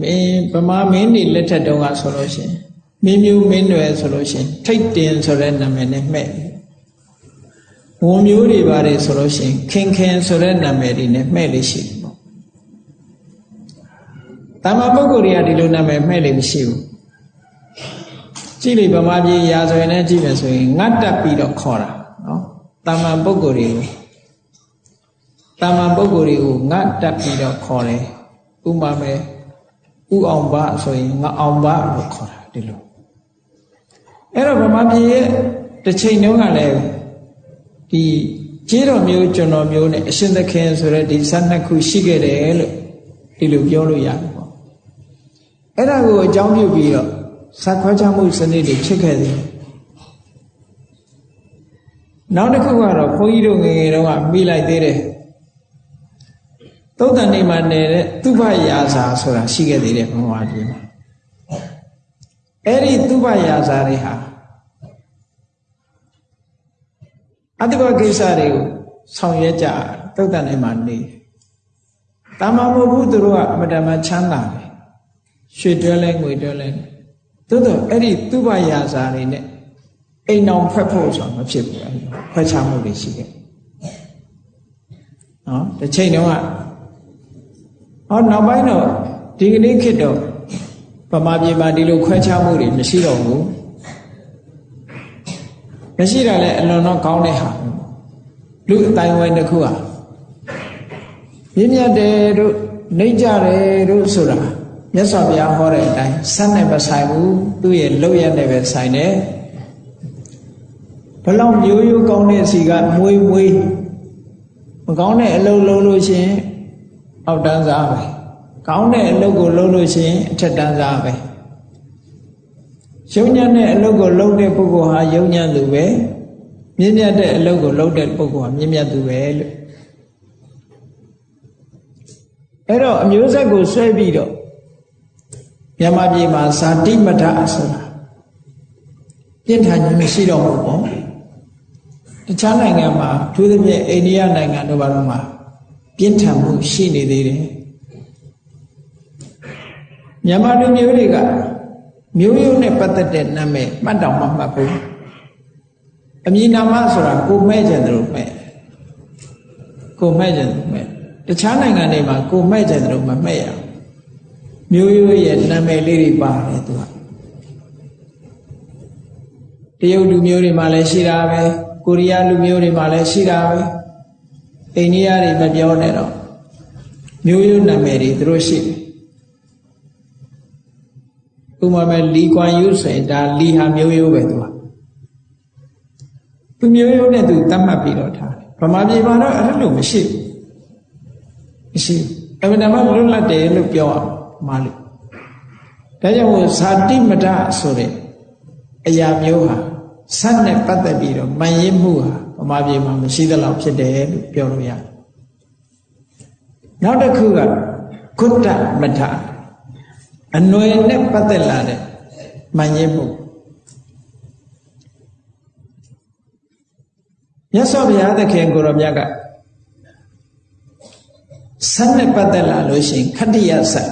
မင်းဗမာမင်းတွေလက်ထက်တုန်းကဆိုလို့ရှိရင်မင်းမျိုးမင်းတွေဆိုလို့ရှိရင်ထိတ်တင်ဆိုတဲ့နာမည်နဲ့မှဲ့ဝန်မျိုးတွေပါတယ်ဆိုလို့ရှိရင်ခင်ခင်ဆိုတဲ့နာမည်တွေနဲ့မှဲ့လို့ရှိတယ်ပေါ့တာမပုဂ္ဂိုလ်တွေကဒီလိုနာမည်မှဲ့လို့မရှိဘူး ကြည့်လေဗမာပြည်ရာဇဝင်နဲ့ကြည့်မယ်ဆိုရင်ငတ်တက်ပြီးတော့ခေါ်တာနော်တာမန်ပုဂ္ဂိုလ်တွေကိုတာမန်ပုဂ္ဂိုလ်တွေကိုငတ်တက်ပြီးတော့ခေါ်တယ်ဥမာမဲ့ဥအောင်ဘဆိုရင်ငါအောင်ဘလို့ခေါ်တာဒီလိုအဲ့တော့ဗမာပြည်ရဲ့တစ်ချိန်တုန်းကလည်းဒီကျေးတော်မျိုးကျွန်တော်မျိုးနဲ့အရှင်သခင်ဆိုတဲ့ဒီ၁၂ခုရှိခဲ့တယ်လို့ဒီလိုပြောလို့ရတယ်ပေါ့အဲ့ဒါကိုအကြောင်းပြုပြီးတော့ ဇက်ခွဲခြားမှုစနစ်တွေဖြစ်ခဲ့တယ်နောက်တစ်ခုကတော့ဘုန်းကြီးတို့ငယ်ငယ်တုန်းကမိလိုက်သေးတယ်သုတ်တန်နေမှာနေတဲ့သူဘရာဇာဆိုတာရှိခဲ့သေးတယ်ဘုရားပြည်မှာအဲ့ဒီသူဘရာဇာတွေဟာအတ္တဘကိစ္စတွေကိုဆောင်ရွက်ကြသုတ်တန်နေမှာနေတာမမဟုတ်ဘူးသူတို့ကအမတမချမ်းသာတယ်ရွှေတွဲလဲငွေတွဲလဲ သို့တော့အဲ့ဒီသူဘရာဇာတွေနဲ့အိမ်အောင်ဖက်ဖို့ဆိုတာမဖြစ်ဘူးခွဲခြားမှုတွေရှိခဲ့နော်တစ်ချိန်တုန်းကဟောနောက်ပိုင်းတော့ဒီကနေ့ခေတ်တော့ဗမာပြည်မှာဒီလိုခွဲခြားမှုတွေမရှိတော့ဘူးမရှိတာလည်းအလွန်တော့ကောင်းတဲ့ဟာလူအတိုင်းဝိုင်းတစ်ခုဟာမြင့်မြတ်တယ်တို့နှိမ့်ကြတယ်တို့ဆိုတာ မြတ်စွာဘုရားဟောတဲ့အတိုင်းစက်နဲ့မဆိုင်ဘူးသူ့ရဲ့လောက်ရနဲ့ပဲဆိုင်တယ်ဘလောက်မျိုးရိုးကောင်းတဲ့စီကမွေးမွေးမကောင်းတဲ့အလုပ်လုပ်လို့ရှိရင်အောက်တန်းစားပဲကောင်းတဲ့အလုပ်ကိုလုပ်လို့ရှိရင်အထက်တန်းစားပဲယုံညံ့တဲ့အလုပ်ကိုလုပ်တဲ့ပုဂ္ဂိုလ်ဟာယုံညံ့သူပဲမြင့်မြတ်တဲ့အလုပ်ကိုလုပ်တဲ့ပုဂ္ဂိုလ်ဟာမြင့်မြတ်သူပဲလို့အဲ့တော့အမျိုးဆက်ကိုဆွဲပြီးတော့ မြန်မာပြည်မှာဇာတိမထဆိုတာပြင်းထန်ခြင်းမရှိတော့ဘူးပေါ့တခြားနိုင်ငံမှာသူသဖြင့်အိန္ဒိယနိုင်ငံတို့ဘာလို့မှာပြင်းထန်မှုရှိနေသေးတယ်မြန်မာလူမျိုးတွေကမျိုးရိုးနဲ့ပတ်သက်တဲ့နာမည်မှတ်တောင်မှမှတ်ဘူးအမည်နာမဆိုတာကိုမဲ့ကြတယ်လို့မဲ့ကိုမဲ့ကြတယ်မဲ့တခြားနိုင်ငံတွေမှာကိုမဲ့ကြတယ်လို့မမဲ့ရ မျိုးရိုးရဲ့နာမည်လေးတွေပါတယ်သူကတရုတ်လူမျိုးတွေမှာလည်းရှိတာပဲကိုရီးယားလူမျိုးတွေမှာလည်းရှိတာပဲအိန္ဒိယတွေမပြောနဲ့တော့မျိုးရိုးနာမည်တွေသူတို့ရှိတယ်ဥပမာမဲ့လီကွမ်ယူဆိုရင်ဒါလီဟာမျိုးရိုးပဲသူကသူမျိုးရိုးနဲ့သူတတ်မှတ်ပြီးတော့ထားတယ်ဗမာပြည်မှာတော့အဲ့လိုမရှိဘူးမရှိအမှန်တမ်းလွတ်လပ်တယ်လို့ပြောအောင် မာလို့ဒါကြောင့်မို့ဇာတိမဒဆိုတဲ့အရာမျိုးဟာစက်နဲ့ပတ်သက်ပြီးတော့မှန်ရင်းမှုဟာဗမာပြည်မှာမရှိသလောက်ဖြစ်တယ်လို့ပြောလို့ရတယ်နောက်တစ်ခုကကုတ္တမထအနွယ်နဲ့ပတ်သက်လာတဲ့မှန်ရင်းမှုမြတ်စွာဘုရားသခင်ကိုရောမြတ်ကစက်နဲ့ပတ်သက်လာလို့ရှိရင်ခတ္တိယဇတ်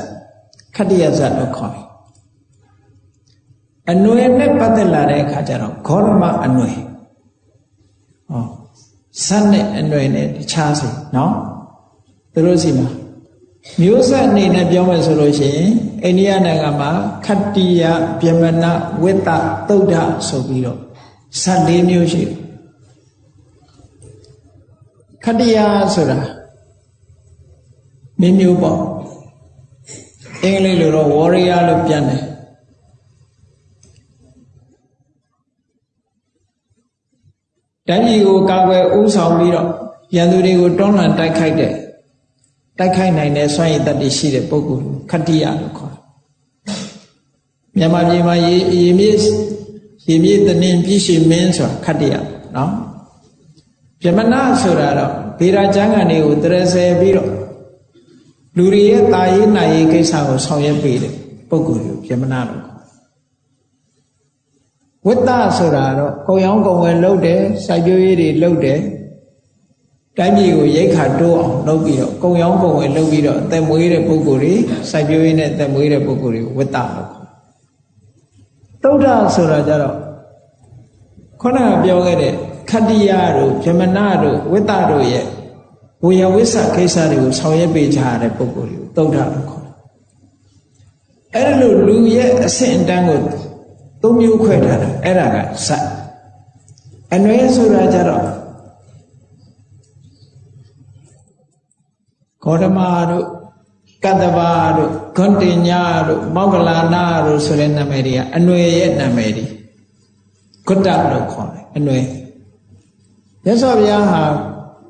ခတ္တိယဇတ်လို့ခေါ်တယ်အနွယ်နဲ့ပတ်သက်လာတဲ့အခါကျတော့ဂေါရမအနွယ်ဟောစက်နဲ့အနွယ်နဲ့တခြားစီနော်သူတို့စီမှာမျိုးဆက်အနေနဲ့ပြောမယ်ဆိုလို့ရှိရင်အိန္ဒိယနိုင်ငံမှာခတ္တိယဗျမနဝိတ္တသုဒ္ဓဆိုပြီးတော့ဇတ်၄မျိုးရှိတယ်ခတ္တိယဆိုတာမင်းမျိုးပေါ့ အင်္ဂလိပ်လိုတော့ warrior လို့ပြန်တယ်တိုင်းပြည်ကိုကာကွယ်ဦးဆောင်ပြီးတော့ရန်သူတွေကိုတွန်းလှန်တိုက်ခိုက်တဲ့တိုက်ခိုက်နိုင်တဲ့စွမ်းရည်တတ်တည်ရှိတဲ့ပုဂ္ဂိုလ်ခတ္တိယလို့ခေါ်တယ်။မြန်မာပြည်မှာရေရေမြေရေမြေတနင်ပြည့်ရှိမင်းဆိုတာခတ္တိယနော်။ဗြဟ္မဏဆိုတာတော့ဗေဒာကျမ်းဂန်တွေကိုတရဆယ်ပြီးတော့ လူတွေရဲ့တာရေးနိုင်ရေးကိစ္စကိုဆောင်ရွက်ပေးတဲ့ပုဂ္ဂိုလ်ကိုဗြဟ္မဏလို့ခေါ်ဝိတ္တဆိုတာတော့ကုံရောင်းကုံဝယ်လုပ်တယ်စိုက်ပျိုးရေးတွေလုပ်တယ်တိုင်းပြည်ကိုရိတ်ခါတိုးအောင်လုပ်ပြီးတော့ကုံရောင်းကုံဝယ်လုပ်ပြီးတော့အသက်မွေးတဲ့ပုဂ္ဂိုလ်တွေစိုက်ပျိုးရေးနဲ့အသက်မွေးတဲ့ပုဂ္ဂိုလ်တွေကိုဝိတ္တလို့ခေါ်သုဒ္ဓဆိုတာကြတော့ခုနကပြောခဲ့တဲ့ခတ္တိယတို့ဗြဟ္မဏတို့ဝိတ္တတို့ရဲ့ ဝေယဝိသကိစ္စတွေကိုဆောင်ရွက်ပေးကြရတဲ့ပုဂ္ဂိုလ်တွေကိုသုဒ္ဓလို့ခေါ်တယ်အဲ့ဒါလို့လူရဲ့အဆင့်အတန်းကိုသုံးမျိုးခွဲထားတာအဲ့ဒါကစအနွယ်ဆိုတာကြတော့ဂေါတမတို့ကတ္တဗာတို့ဂွန်တင်ညာတို့မောဂလာနာတို့ဆိုတဲ့နာမည်တွေကအနွယ်ရဲ့နာမည်တွေကုတ္တလို့ခေါ်တယ်အနွယ်မြတ်စွာဘုရားဟာ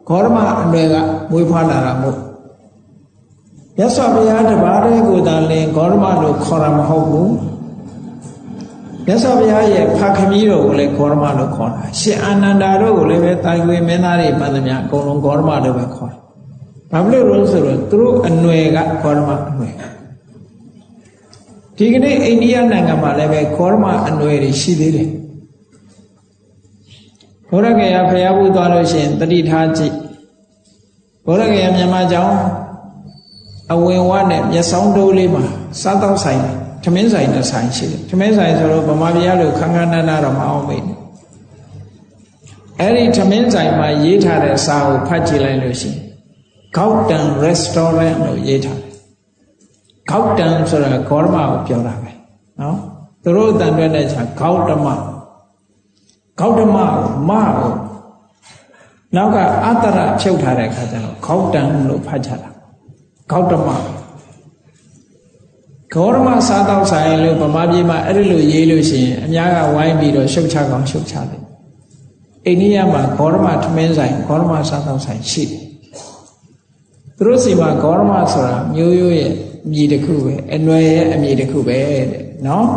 ဂေါရမအနွယ်ကမွေးဖွားလာတာမို့မြတ်စွာဘုရားတပါးတည်းကိုသာလင်ဂေါရမလို့ခေါ်တာမဟုတ်ဘူးမြတ်စွာဘုရားရဲ့ဖခမီးတော်ကိုလည်းဂေါရမလို့ခေါ်တာရှင်အာနန္ဒာတို့ကိုလည်းပဲတာရွေမင်းသားတွေမှန်သမျှအကုန်လုံးဂေါရမလို့ပဲခေါ်တယ်ဘာဖြစ်လို့လဲဆိုတော့သူတို့အနွယ်ကဂေါရမအနွယ်ဒီကနေ့အိန္ဒိယနိုင်ငံမှာလည်းပဲဂေါရမအနွယ်တွေရှိသေးတယ် ဘုရကေယဖျားဘူးသွားလို့ရှိရင်တတိထားကြည့်ဘုရကေယမြန်မာကျောင်းအဝင်ဝနဲ့မျက်စောင်းတိုးလေးမှာစားတော့ဆိုင်ထမင်းဆိုင်နဲ့ဆိုင်ရှိတယ်ထမင်းဆိုင်ဆိုတော့ဗမာပြည်လို့ခန်းခန်းနားနားတော့မအောင်မေ့နဲ့အဲ့ဒီထမင်းဆိုင်မှာရေးထားတဲ့စာကိုဖတ်ကြည့်လိုက်လို့ရှိရင် Gauten Restaurant လို့ရေးထားတယ် Gauten ဆိုတာဂေါရမကိုပြောတာပဲနော်သူတို့အတန်တွဲတဲ့ချာဂေါတမ ဂေါတမကိုမကိုနောက်ကအတ္တရဖြုတ်ထားတဲ့အခါကျတော့ဂေါတံလို့ဖတ်ကြတာဂေါတမဂေါရမစားတော့ဆိုင်လို့ဗမာပြည်မှာအဲ့ဒီလိုရေးလို့ရှိရင်အများကဝိုင်းပြီးတော့ရှုပ်ချကောင်ရှုပ်ချတယ်အိန္ဒိယမှာဂေါရမထမင်းဆိုင်ဂေါရမစားတော့ဆိုင်ရှိတယ်သူတို့စီမှာဂေါရမဆိုတာမျိုးရိုးရဲ့အမည်တစ်ခုပဲအနွယ်ရဲ့အမည်တစ်ခုပဲတဲ့နော်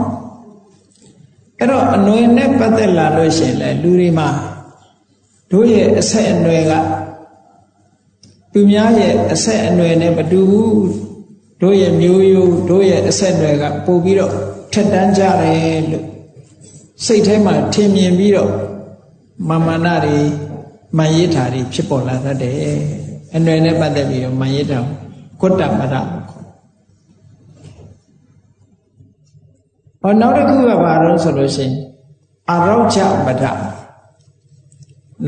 အဲ့တော့အနွယ်နဲ့ပတ်သက်လာလို့ရှိရင်လေလူတွေမှာတို့ရဲ့အဆက်အနွယ်ကသူများရဲ့အဆက်အနွယ်နဲ့မတူဘူးတို့ရဲ့မျိုးရိုးတို့ရဲ့အဆက်အနွယ်ကပို့ပြီးတော့ထက်တန်းကြတယ်လို့စိတ်ထဲမှာထင်မြင်ပြီးတော့မာမနာတွေမန်ရစ်တာတွေဖြစ်ပေါ်လာတတ်တယ်အနွယ်နဲ့ပတ်သက်ပြီးတော့မန်ရစ်တာကုတ္တမရလို့ခေါ် ဟောနောက်တစ်ခုကဘာလို့ဆိုလို့ရှိရင်အာရောချမဒ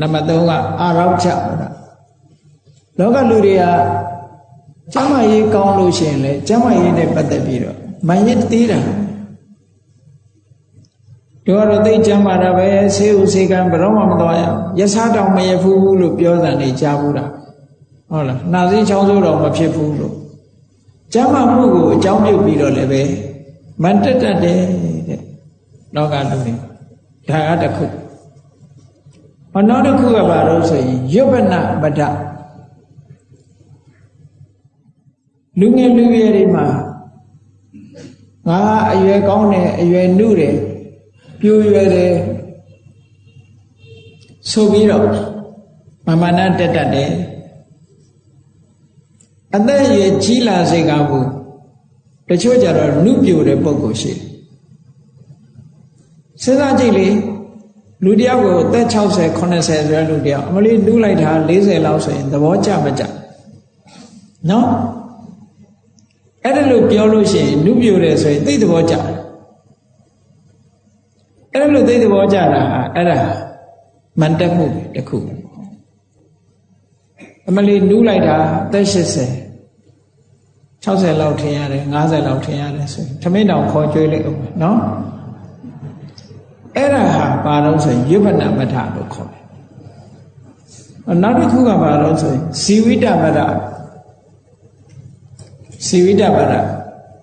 နံပါတ်3ကအာရောချမဒလောကလူတွေကကျမ်းမာရေးကောင်းလို့ရှိရင်လေကျမ်းမာရေးနဲ့ပတ်သက်ပြီးတော့မန်ရစ်သေးတာတို့ကတော့သိကျမ်းမာတာပဲဆေးဥဆေးကံဘယ်တော့မှမသွားရအောင်ရစားတောင်မရဘူးလို့ပြောတာနေကြားဘူးတာဟုတ်လားနှာစေးချောင်းဆိုးတော့မဖြစ်ဘူးလို့ကျမ်းမာမှုကိုအကြောင်းပြုပြီးတော့လည်းပဲ မန်တက်တတ်တယ်တဲ့လောကလူတွေဒါကတခုဟောနောက်တစ်ခုကဘာလို့ဆိုရင်ယုပ္ပနပဒလူငယ်လူရွယ်တွေမှာငါအရွယ်ကောင်းတယ်အရွယ်နုတယ်ပြိုရွယ်တယ်ဆိုပြီးတော့မမနာတက်တတ်တယ်အသက်အရွယ်ကြီးလာစေကဘူး တချို့ကြတော့နုပြိုတဲ့ပုံကိုရှိတယ်စဉ်းစားကြည့်လေလူတယောက်ကိုအသက်60 80ဆိုတဲ့လူတယောက်အမလေးနူးလိုက်တာ40လောက်ဆိုရင်သဘောကျမကျနော်အဲ့ဒါလို့ပြောလို့ရှိရင်နုပြိုတယ်ဆိုရင်သိသဘောကျအဲ့ဒါလို့သိသဘောကျတာအဲ့ဒါမန်တက်မှုတစ်ခုအမလေးနူးလိုက်တာအသက်80 60လောက်ထင်ရတယ်50လောက်ထင်ရတယ်ဆိုရင်ထမင်းတောင်ခေါ်ကြွေးလိုက်အောင်နော်အဲ့ဒါဟာဘာလို့ဆိုရင်ယုပ္ပနမထလို့ခေါ်တယ်နောက်တစ်ခုကဘာလို့ဆိုရင်ဇီဝိတမထဇီဝိတမထ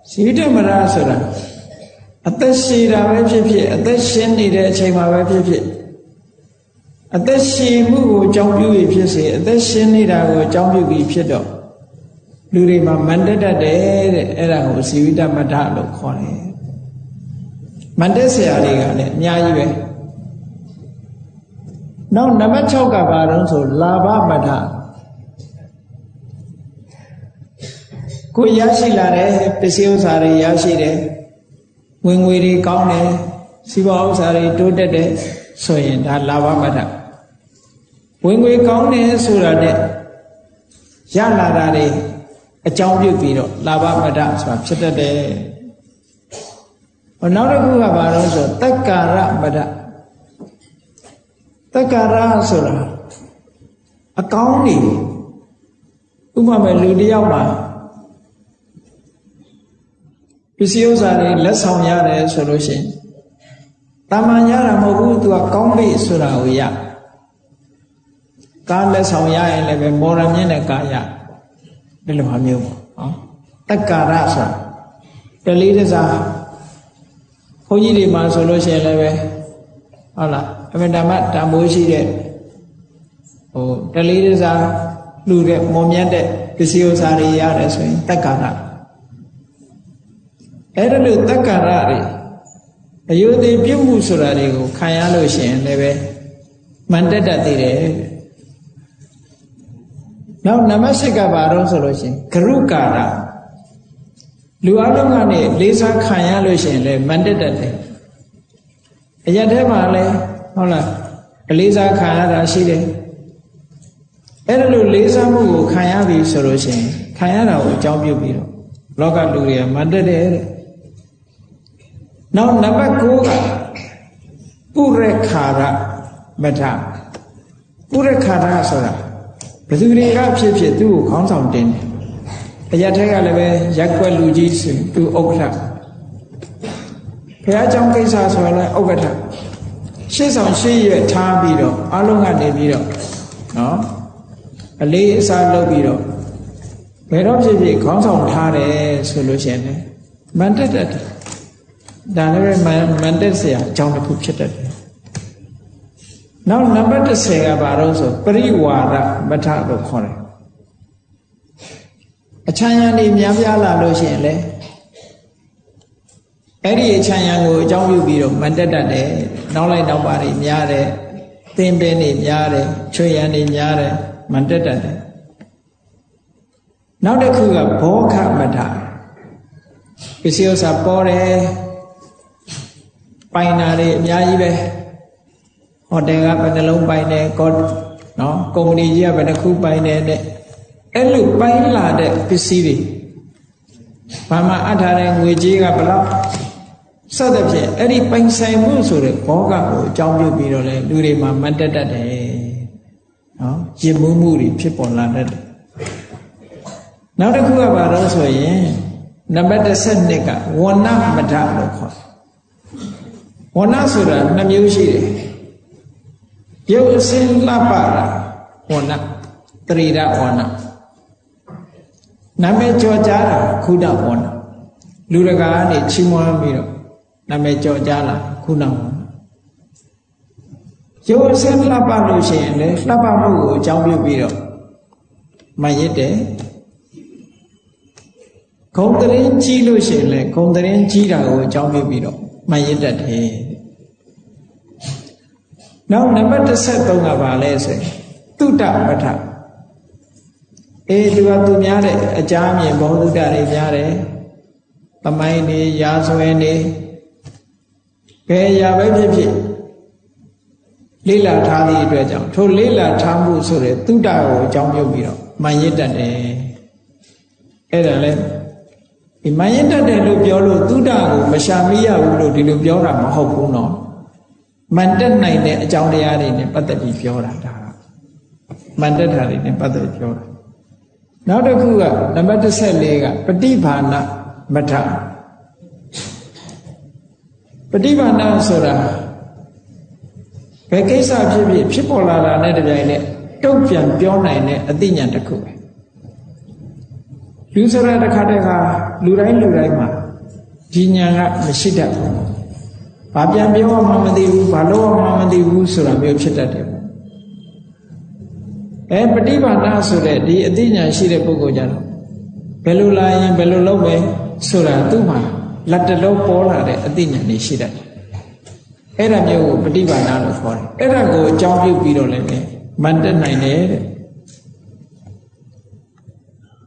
ဇီဝိတမထဆိုတာအသက်ရှည်တာပဲဖြစ်ဖြစ်အသက်ရှင်နေတဲ့အချိန်မှာပဲဖြစ်ဖြစ်အသက်ရှင်မှုကိုအကြောင်းပြုပြီးဖြစ်စေအသက်ရှင်နေတာကိုအကြောင်းပြုပြီးဖြစ်တော့ လူတွေမှာမန္တတတ်တယ်တဲ့အဲ့ဒါကိုဇီဝိတမတ္ထလို့ခေါ်တယ်မန္တဆရာတွေကလည်းအများကြီးပဲနောက်နံပါတ်6ကဘာတုံးဆိုလာဘမတ္ထကိုရရှိလာတဲ့ပစ္စည်းဥစ္စာတွေရရှိတယ်ဝင်ငွေတွေကောင်းတယ်စီးပွားဥစ္စာတွေတိုးတက်တယ်ဆိုရင်ဒါလာဘမတ္ထဝင်ငွေကောင်းတယ်ဆိုတာနဲ့ရလာတာတွေ အကြောင်းပြုပြီးတော့လာဘမတ္ထဆိုတာဖြစ်တတ်တယ်ဟောနောက်တစ်ခုကဘာလို့ဆိုတက္ကာရမတ္ထတက္ကာရဆိုတာအကောင်းနေဥပမာလူတယောက်မှာပစ္စည်းဥစ္စာတွေလက်ဆောင်ရတယ်ဆိုလို့ရှိရင်တာမန်ရတာမဟုတ်ဘူးသူကကောင်းပြီဆိုတာကိုရကားလက်ဆောင်ရရင်လည်းပဲမော်ရမြင့်တဲ့ကားရ ဒီလိုဟာမျိုးပေါ့နော်တက္ကာရဆိုတာတလေးတစားဘုန်းကြီးတွေမှာဆိုလို့ရှိရင်လည်းပဲဟုတ်လားအမေဓမ္မတန်ဖိုးရှိတဲ့ဟိုတလေးတစားလူတဲ့မော်မြတ်တဲ့ပစ္စည်းဥစ္စာတွေရတယ်ဆိုရင်တက္ကာရအဲ့ဒါလို့တက္ကာရတွေအယုသေးပြုမှုဆိုတာတွေကိုခံရလို့ရှိရင်လည်းပဲမန်တက်တတ်သေးတယ် နောက်နံပါတ်၈ကဘာတော့ဆိုလို့ရှိရင်ဂရုကာရလူအလုံးကနေလေးစားခံရလို့ရှိရင်လည်းမန်တက်တတ်တယ်အရက်ထဲမှာလည်းဟုတ်လားအလေးစားခံရတာရှိတယ်အဲ့ဒါလို့လေးစားမှုကိုခံရပြီဆိုလို့ရှိရင်ခံရတာကိုအကြောင်းပြုပြီးတော့လောကလူတွေကမန်တက်တယ်တဲ့နောက်နံပါတ်9ကပုရခါရမထပုရခါရဆိုတာ ဘယ်သူတွေကဖြစ်ဖြစ်သူ့ကိုခေါင်းဆောင်တင်တယ်အရက်ထက်ကလည်းပဲရက်ွက်လူကြီးဆိုသူဥက္ကဋ္ဌဘုရားကျောင်းကိစ္စဆိုရလဲဥက္ကဋ္ဌရှေ့ဆောင်ရှေ့ရွက်ထားပြီးတော့အလုံးကနေပြီးတော့နော်အလေးအစားလုပ်ပြီးတော့ဘယ်တော့ဖြစ်ဖြစ်ခေါင်းဆောင်ထားတယ်ဆိုလို့ရှိရင်မန်တက်တက်ဒါလည်းမန်တက်စရာအကြောင်းတစ်ခုဖြစ်တတ်တယ် နောက်နံပါတ်30ကဘာလို့ဆိုပရိဝါဒမထလို့ခေါ်တယ်အချမ်းရံနေများပြားလာလို့ရှိရင်လေအဲ့ဒီအချမ်းရံကိုအကြောင်းပြုပြီးတော့မန်တက်တတ်တယ်နောက်လိုက်နောက်ပါတွေများတယ်သင်ပင်တွေများတယ်ချွေရံတွေများတယ်မန်တက်တတ်တယ်နောက်တစ်ခုကဘောခမထပစ္စည်းဥစ္စာပေါ်တယ်ပိုင်နာတွေအများကြီးပဲ ဟိုတယ်ကဘယ်နှလုံးပိုင်တယ်ကောနော်ကုမ္ပဏီကြီးကဘယ်နှခုပိုင်တယ်တဲ့အဲ့လိုပိုင်လာတဲ့ပစ္စည်းတွေဘာမှအထားတဲ့ငွေကြီးကဘလောက်စသဖြင့်အဲ့ဒီပိုင်ဆိုင်မှုဆိုတဲ့ဘောကကိုအကြောင်းပြုပြီးတော့လေလူတွေမှာမတ်တက်တတ်တယ်နော်ရင်မှုမှုတွေဖြစ်ပေါ်လာတတ်တယ်နောက်တစ်ခုကဘာလို့ဆိုရင်နံပါတ်12ကဝဏမထလို့ခေါ်ဝဏဆိုတာနှမျိုးရှိတယ် ရုပ်အစင်းလှပတာဝဏတရိဒဝဏနာမည်ကြော်ကြားတာခုနဝဏလူတကာကနေချီးမွမ်းပြီးတော့နာမည်ကြော်ကြားလာခုနဝဏရုပ်အစင်းလှပလို့ရှိရင်လေလှပမှုကိုအကြောင်းပြုပြီးတော့မှရစ်တယ်ဂုံတရင်ကြီးလို့ရှိရင်လေဂုံတရင်ကြီးတာကိုအကြောင်းပြုပြီးတော့မှရစ်တတ်တယ် နောက်နံပါတ်13ကဘာလဲဆိုရင်တုတ္တပဋ္ဌအေးသူကသူများတဲ့အကြမ်းမြင်ဘုံတုတ္တတွေများတယ်သမိုင်းနေရာဇဝင်နေဘယ်ရာပဲဖြစ်ဖြစ်လေးလာထားသည့်အတွက်ကြောင့်ထိုလေးလာထားမှုဆိုတဲ့တုတ္တကိုအကြောင်းပြုပြီးတော့မှန်ရစ်တတ်တယ်အဲ့ဒါလဲဒီမှန်ရစ်တတ်တယ်လို့ပြောလို့တုတ္တကိုမရှာမိရဘူးလို့ဒီလိုပြောတာမဟုတ်ဘူးနော် မန်တက်နိုင်တဲ့အကြောင်းတရားတွေနဲ့ပတ်သက်ပြီးပြောတာဒါကမန်တက်တာတွေနဲ့ပတ်သက်ပြောတာနောက်တစ်ခုကနံပါတ်14ကပฏิဘာနာမထပฏิဘာနာဆိုတာဘယ်ကိစ္စဖြစ်ဖြစ်ဖြစ်ပေါ်လာတာနဲ့တပြိုင်နက်တုတ်ပြန်ပြောနိုင်တဲ့အသိဉာဏ်တစ်ခုပဲလူဆိုတာတစ်ခါတည်းကလူတိုင်းလူတိုင်းမှာဒီဉာဏ်ကမရှိတတ်ဘူး ဘာပြန်ပြောမှမသိဘူးဘာလို့မှမသိဘူးဆိုတာမျိုးဖြစ်တတ်တယ်အဲပฏิပါဒဆိုတဲ့ဒီအသိဉာဏ်ရှိတဲ့ပုဂ္ဂိုလ်ကြတော့ဘယ်လိုလာရင်ဘယ်လိုလုပ်မယ်ဆိုတာသူ့မှာလက်တလုံးပေါ်လာတဲ့အသိဉာဏ်တွေရှိတတ်တယ်အဲ့ဒါမျိုးကိုပฏิပါဒလို့ခေါ်တယ်အဲ့ဒါကိုအကြောင်းပြုပြီးတော့လည်းမန်တက်နိုင်တယ်တဲ့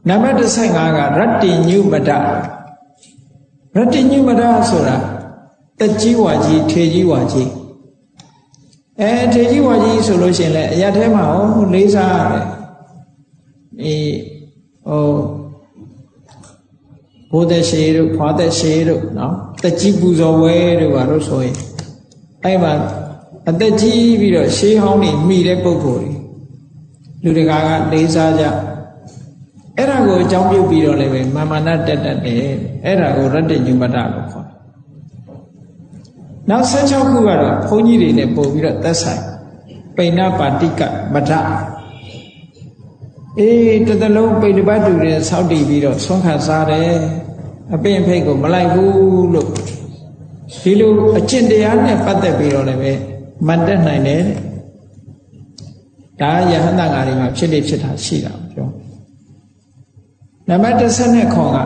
နံပါတ်15ကရတ္တိညုမဒရတ္တိညုမဒဆိုတာ တက်ကြီးဝါကြီးထေကြီးဝါကြီးအဲထေကြီးဝါကြီးဆိုလို့ရှိရင်လည်းအရာထဲမှာဟောလေးစားရတယ်အေးဟိုဘိုးသက်ရှေတို့ဖွာသက်ရှေတို့နော်တက်ကြီးပူဇော်ဝဲတို့ပါလို့ဆိုရင်အဲ့မှာအသက်ကြီးပြီးတော့ရှေးဟောင်းနေမိတဲ့ပုံကိုယ်တွေလူတကာကလေးစားကြအဲ့ဒါကိုအကြောင်းပြုပြီးတော့လည်းပဲမာမနာတက်တက်တယ်အဲ့ဒါကိုရတ္တညုမတလို့ခေါ်တယ် နောက်16ခုကတော့ဘုန်းကြီးတွေနဲ့ပို့ပြီးတော့သက်ဆိုင်ပိဏပါတိကမထအေးတသလုံးပိဋပတ်တူတွေဆောက်တည်ပြီးတော့ဆွမ်းခံစားတယ်အပင်ဖိတ်ကိုမလိုက်ဘူးလို့ဒီလိုအကျင့်တရားနဲ့ပတ်သက်ပြီးတော့လည်းပဲမတ်တက်နိုင်တယ်ဒါယဟန္တာငါတွေမှာဖြစ်နေဖြစ်တာရှိတာပြောနံပါတ်30နဲ့ခေါ်က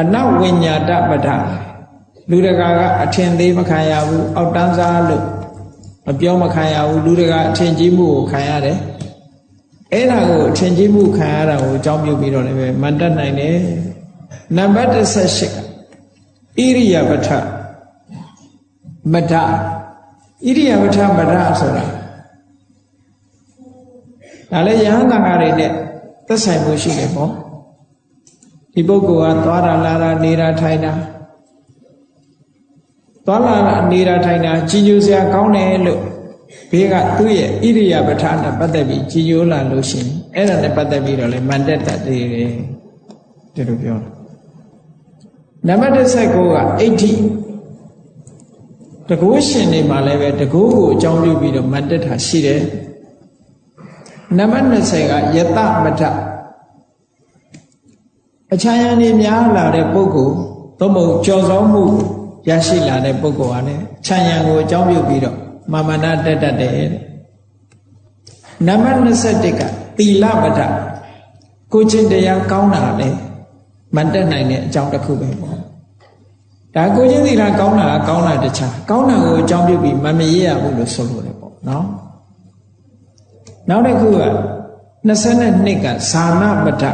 အနဝိညာတပဒ လူတကာကအထင်သေးမခံရဘူးအောက်တန်းစားလို့မပြောမခံရဘူးလူတကာအထင်ကြီးမှုကိုခံရတယ်အဲ့ဒါကိုအထင်ကြီးမှုခံရတာကိုအကြောင်းပြုပြီးတော့လည်းပဲမတတ်နိုင်တယ်နံပါတ်18ကဣရိယာပဋ္ဌမဒဣရိယာပဋ္ဌမဒဆိုတာဒါလည်းယဟန်တန်ဃာတွေနဲ့သက်ဆိုင်မှုရှိတယ်ပေါ့ဒီပုဂ္ဂိုလ်ကသွားတာလာတာနေတာထိုင်တာ သွားလာနေတာထိုင်တာကြီးညိုစရာကောင်းတယ်လို့ဘေးကသူ့ရဲ့ဣရိယာပဋ္ဌာနဲ့ပတ်သက်ပြီးကြီးညိုလာလို့ရှိရင်အဲ့ဒါနဲ့ပတ်သက်ပြီးတော့လေမန်တက်တတ်သေးတယ်ဒီလိုပြောတာနံပါတ်19ကအဋ္ဌိတကူရှင်နေမှာလည်းပဲတကူကိုအကြောင်းပြုပြီးတော့မန်တက်တာရှိတယ်နံပါတ်20ကယတမထအချမ်းရံနေများလာတဲ့ပုဂ္ဂိုလ်သို့မဟုတ်ကြော်စောမှု ရရှိလာတဲ့ပုဂ္ဂိုလ်ဟာလည်းခြံရံကိုအကြောင်းပြုပြီးတော့မာမနာတက်တတ်တယ်တဲ့နံပါတ်21ကသီလပဒကိုချင်းတရားကောင်းတာလေမတက်နိုင်တဲ့အကြောင်းတစ်ခုပဲပေါ့ဒါကိုချင်းသီလကောင်းတာကောင်းတာတခြားကောင်းတာကိုအကြောင်းပြုပြီးမမရရဘူးလို့ဆိုလို့တယ်ပေါ့နော်နောက်တစ်ခုက22ကဇာနာပဒ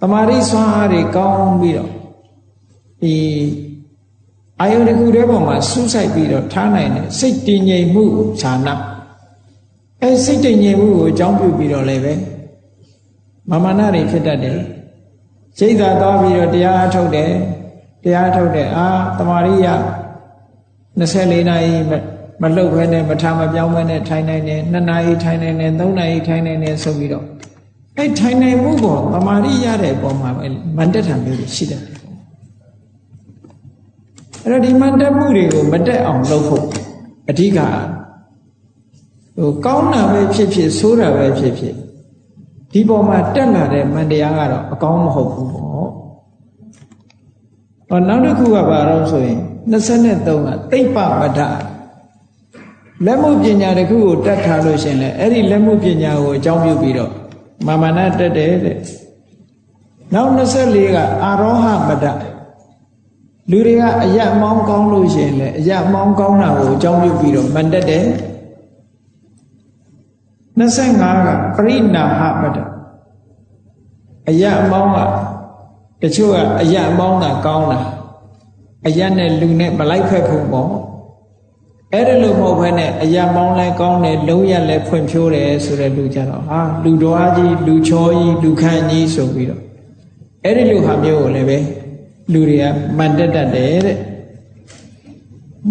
တမာရိစွမ်းအားတွေကောင်းပြီးတော့ဒီ အာယုန်တစ်ခုတည်းပေါ်မှာစူးစိုက်ပြီးတော့ထားနိုင်တဲ့စိတ်တည်ငြိမ်မှုဌာနအဲစိတ်တည်ငြိမ်မှုကိုအကြောင်းပြုပြီးတော့လည်းပဲမမနာတွေဖြစ်တတ်တယ်စိတ်သာသွားပြီးတော့တရားထုတ်တယ်တရားထုတ်တယ်အာတမာရိယ24နာရီမလှုပ်ဘဲနဲ့မထားမပြောင်းဘဲနဲ့ထိုင်နိုင်တယ်2နာရီထိုင်နိုင်တယ်3နာရီထိုင်နိုင်တယ်ဆိုပြီးတော့အဲထိုင်နိုင်မှုပေါ်တမာရိရတဲ့အပေါ်မှာမန်တက်တာမျိုးရှိတယ် အဲ့တော့ဒီမှန်တက်မှုတွေကိုမတက်အောင်လုပ်ဖို့အဓိကဟိုကောင်းတာပဲဖြစ်ဖြစ်ဆိုးတာပဲဖြစ်ဖြစ်ဒီပေါ်မှာတက်လာတဲ့မန်တရားကတော့အကောင်းမဟုတ်ဘူးပေါ့ဟောနောက်တစ်ခုကဘာလို့ဆိုရင်23ကတိတ်ပမဒလက်မှုပညာတစ်ခုကိုတတ်ထားလို့ရှင်လေအဲ့ဒီလက်မှုပညာကိုအကြောင်းပြုပြီးတော့မာမနာတက်တယ်တဲ့နောက်24ကအာရောဟမဒ လူတွေကအယက်မောင်းကောင်းလို့ရှိရင်လေအယက်မောင်းကောင်းတာကိုအကြောင်းပြုပြီးတော့မန်တက်တယ်25ကပရိနာဟပဒအယက်မောင်းကတချို့ကအယက်မောင်းတာကောင်းတာအယက်နဲ့လူနဲ့မလိုက်ဖက်ဖို့ပေါ့အဲ့ဒါလို့မဟုတ်ဘဲနဲ့အယက်မောင်းလဲကောင်းတယ်လုံးရက်လဲဖွင့်ဖြိုးတယ်ဆိုတဲ့လူကြတော့ဟာလူတော်ကြီးလူချောကြီးလူခန့်ကြီးဆိုပြီးတော့အဲ့ဒီလူဟာမျိုးကိုလည်းပဲ လူတွေကမန်တက်တတ်တယ်တဲ့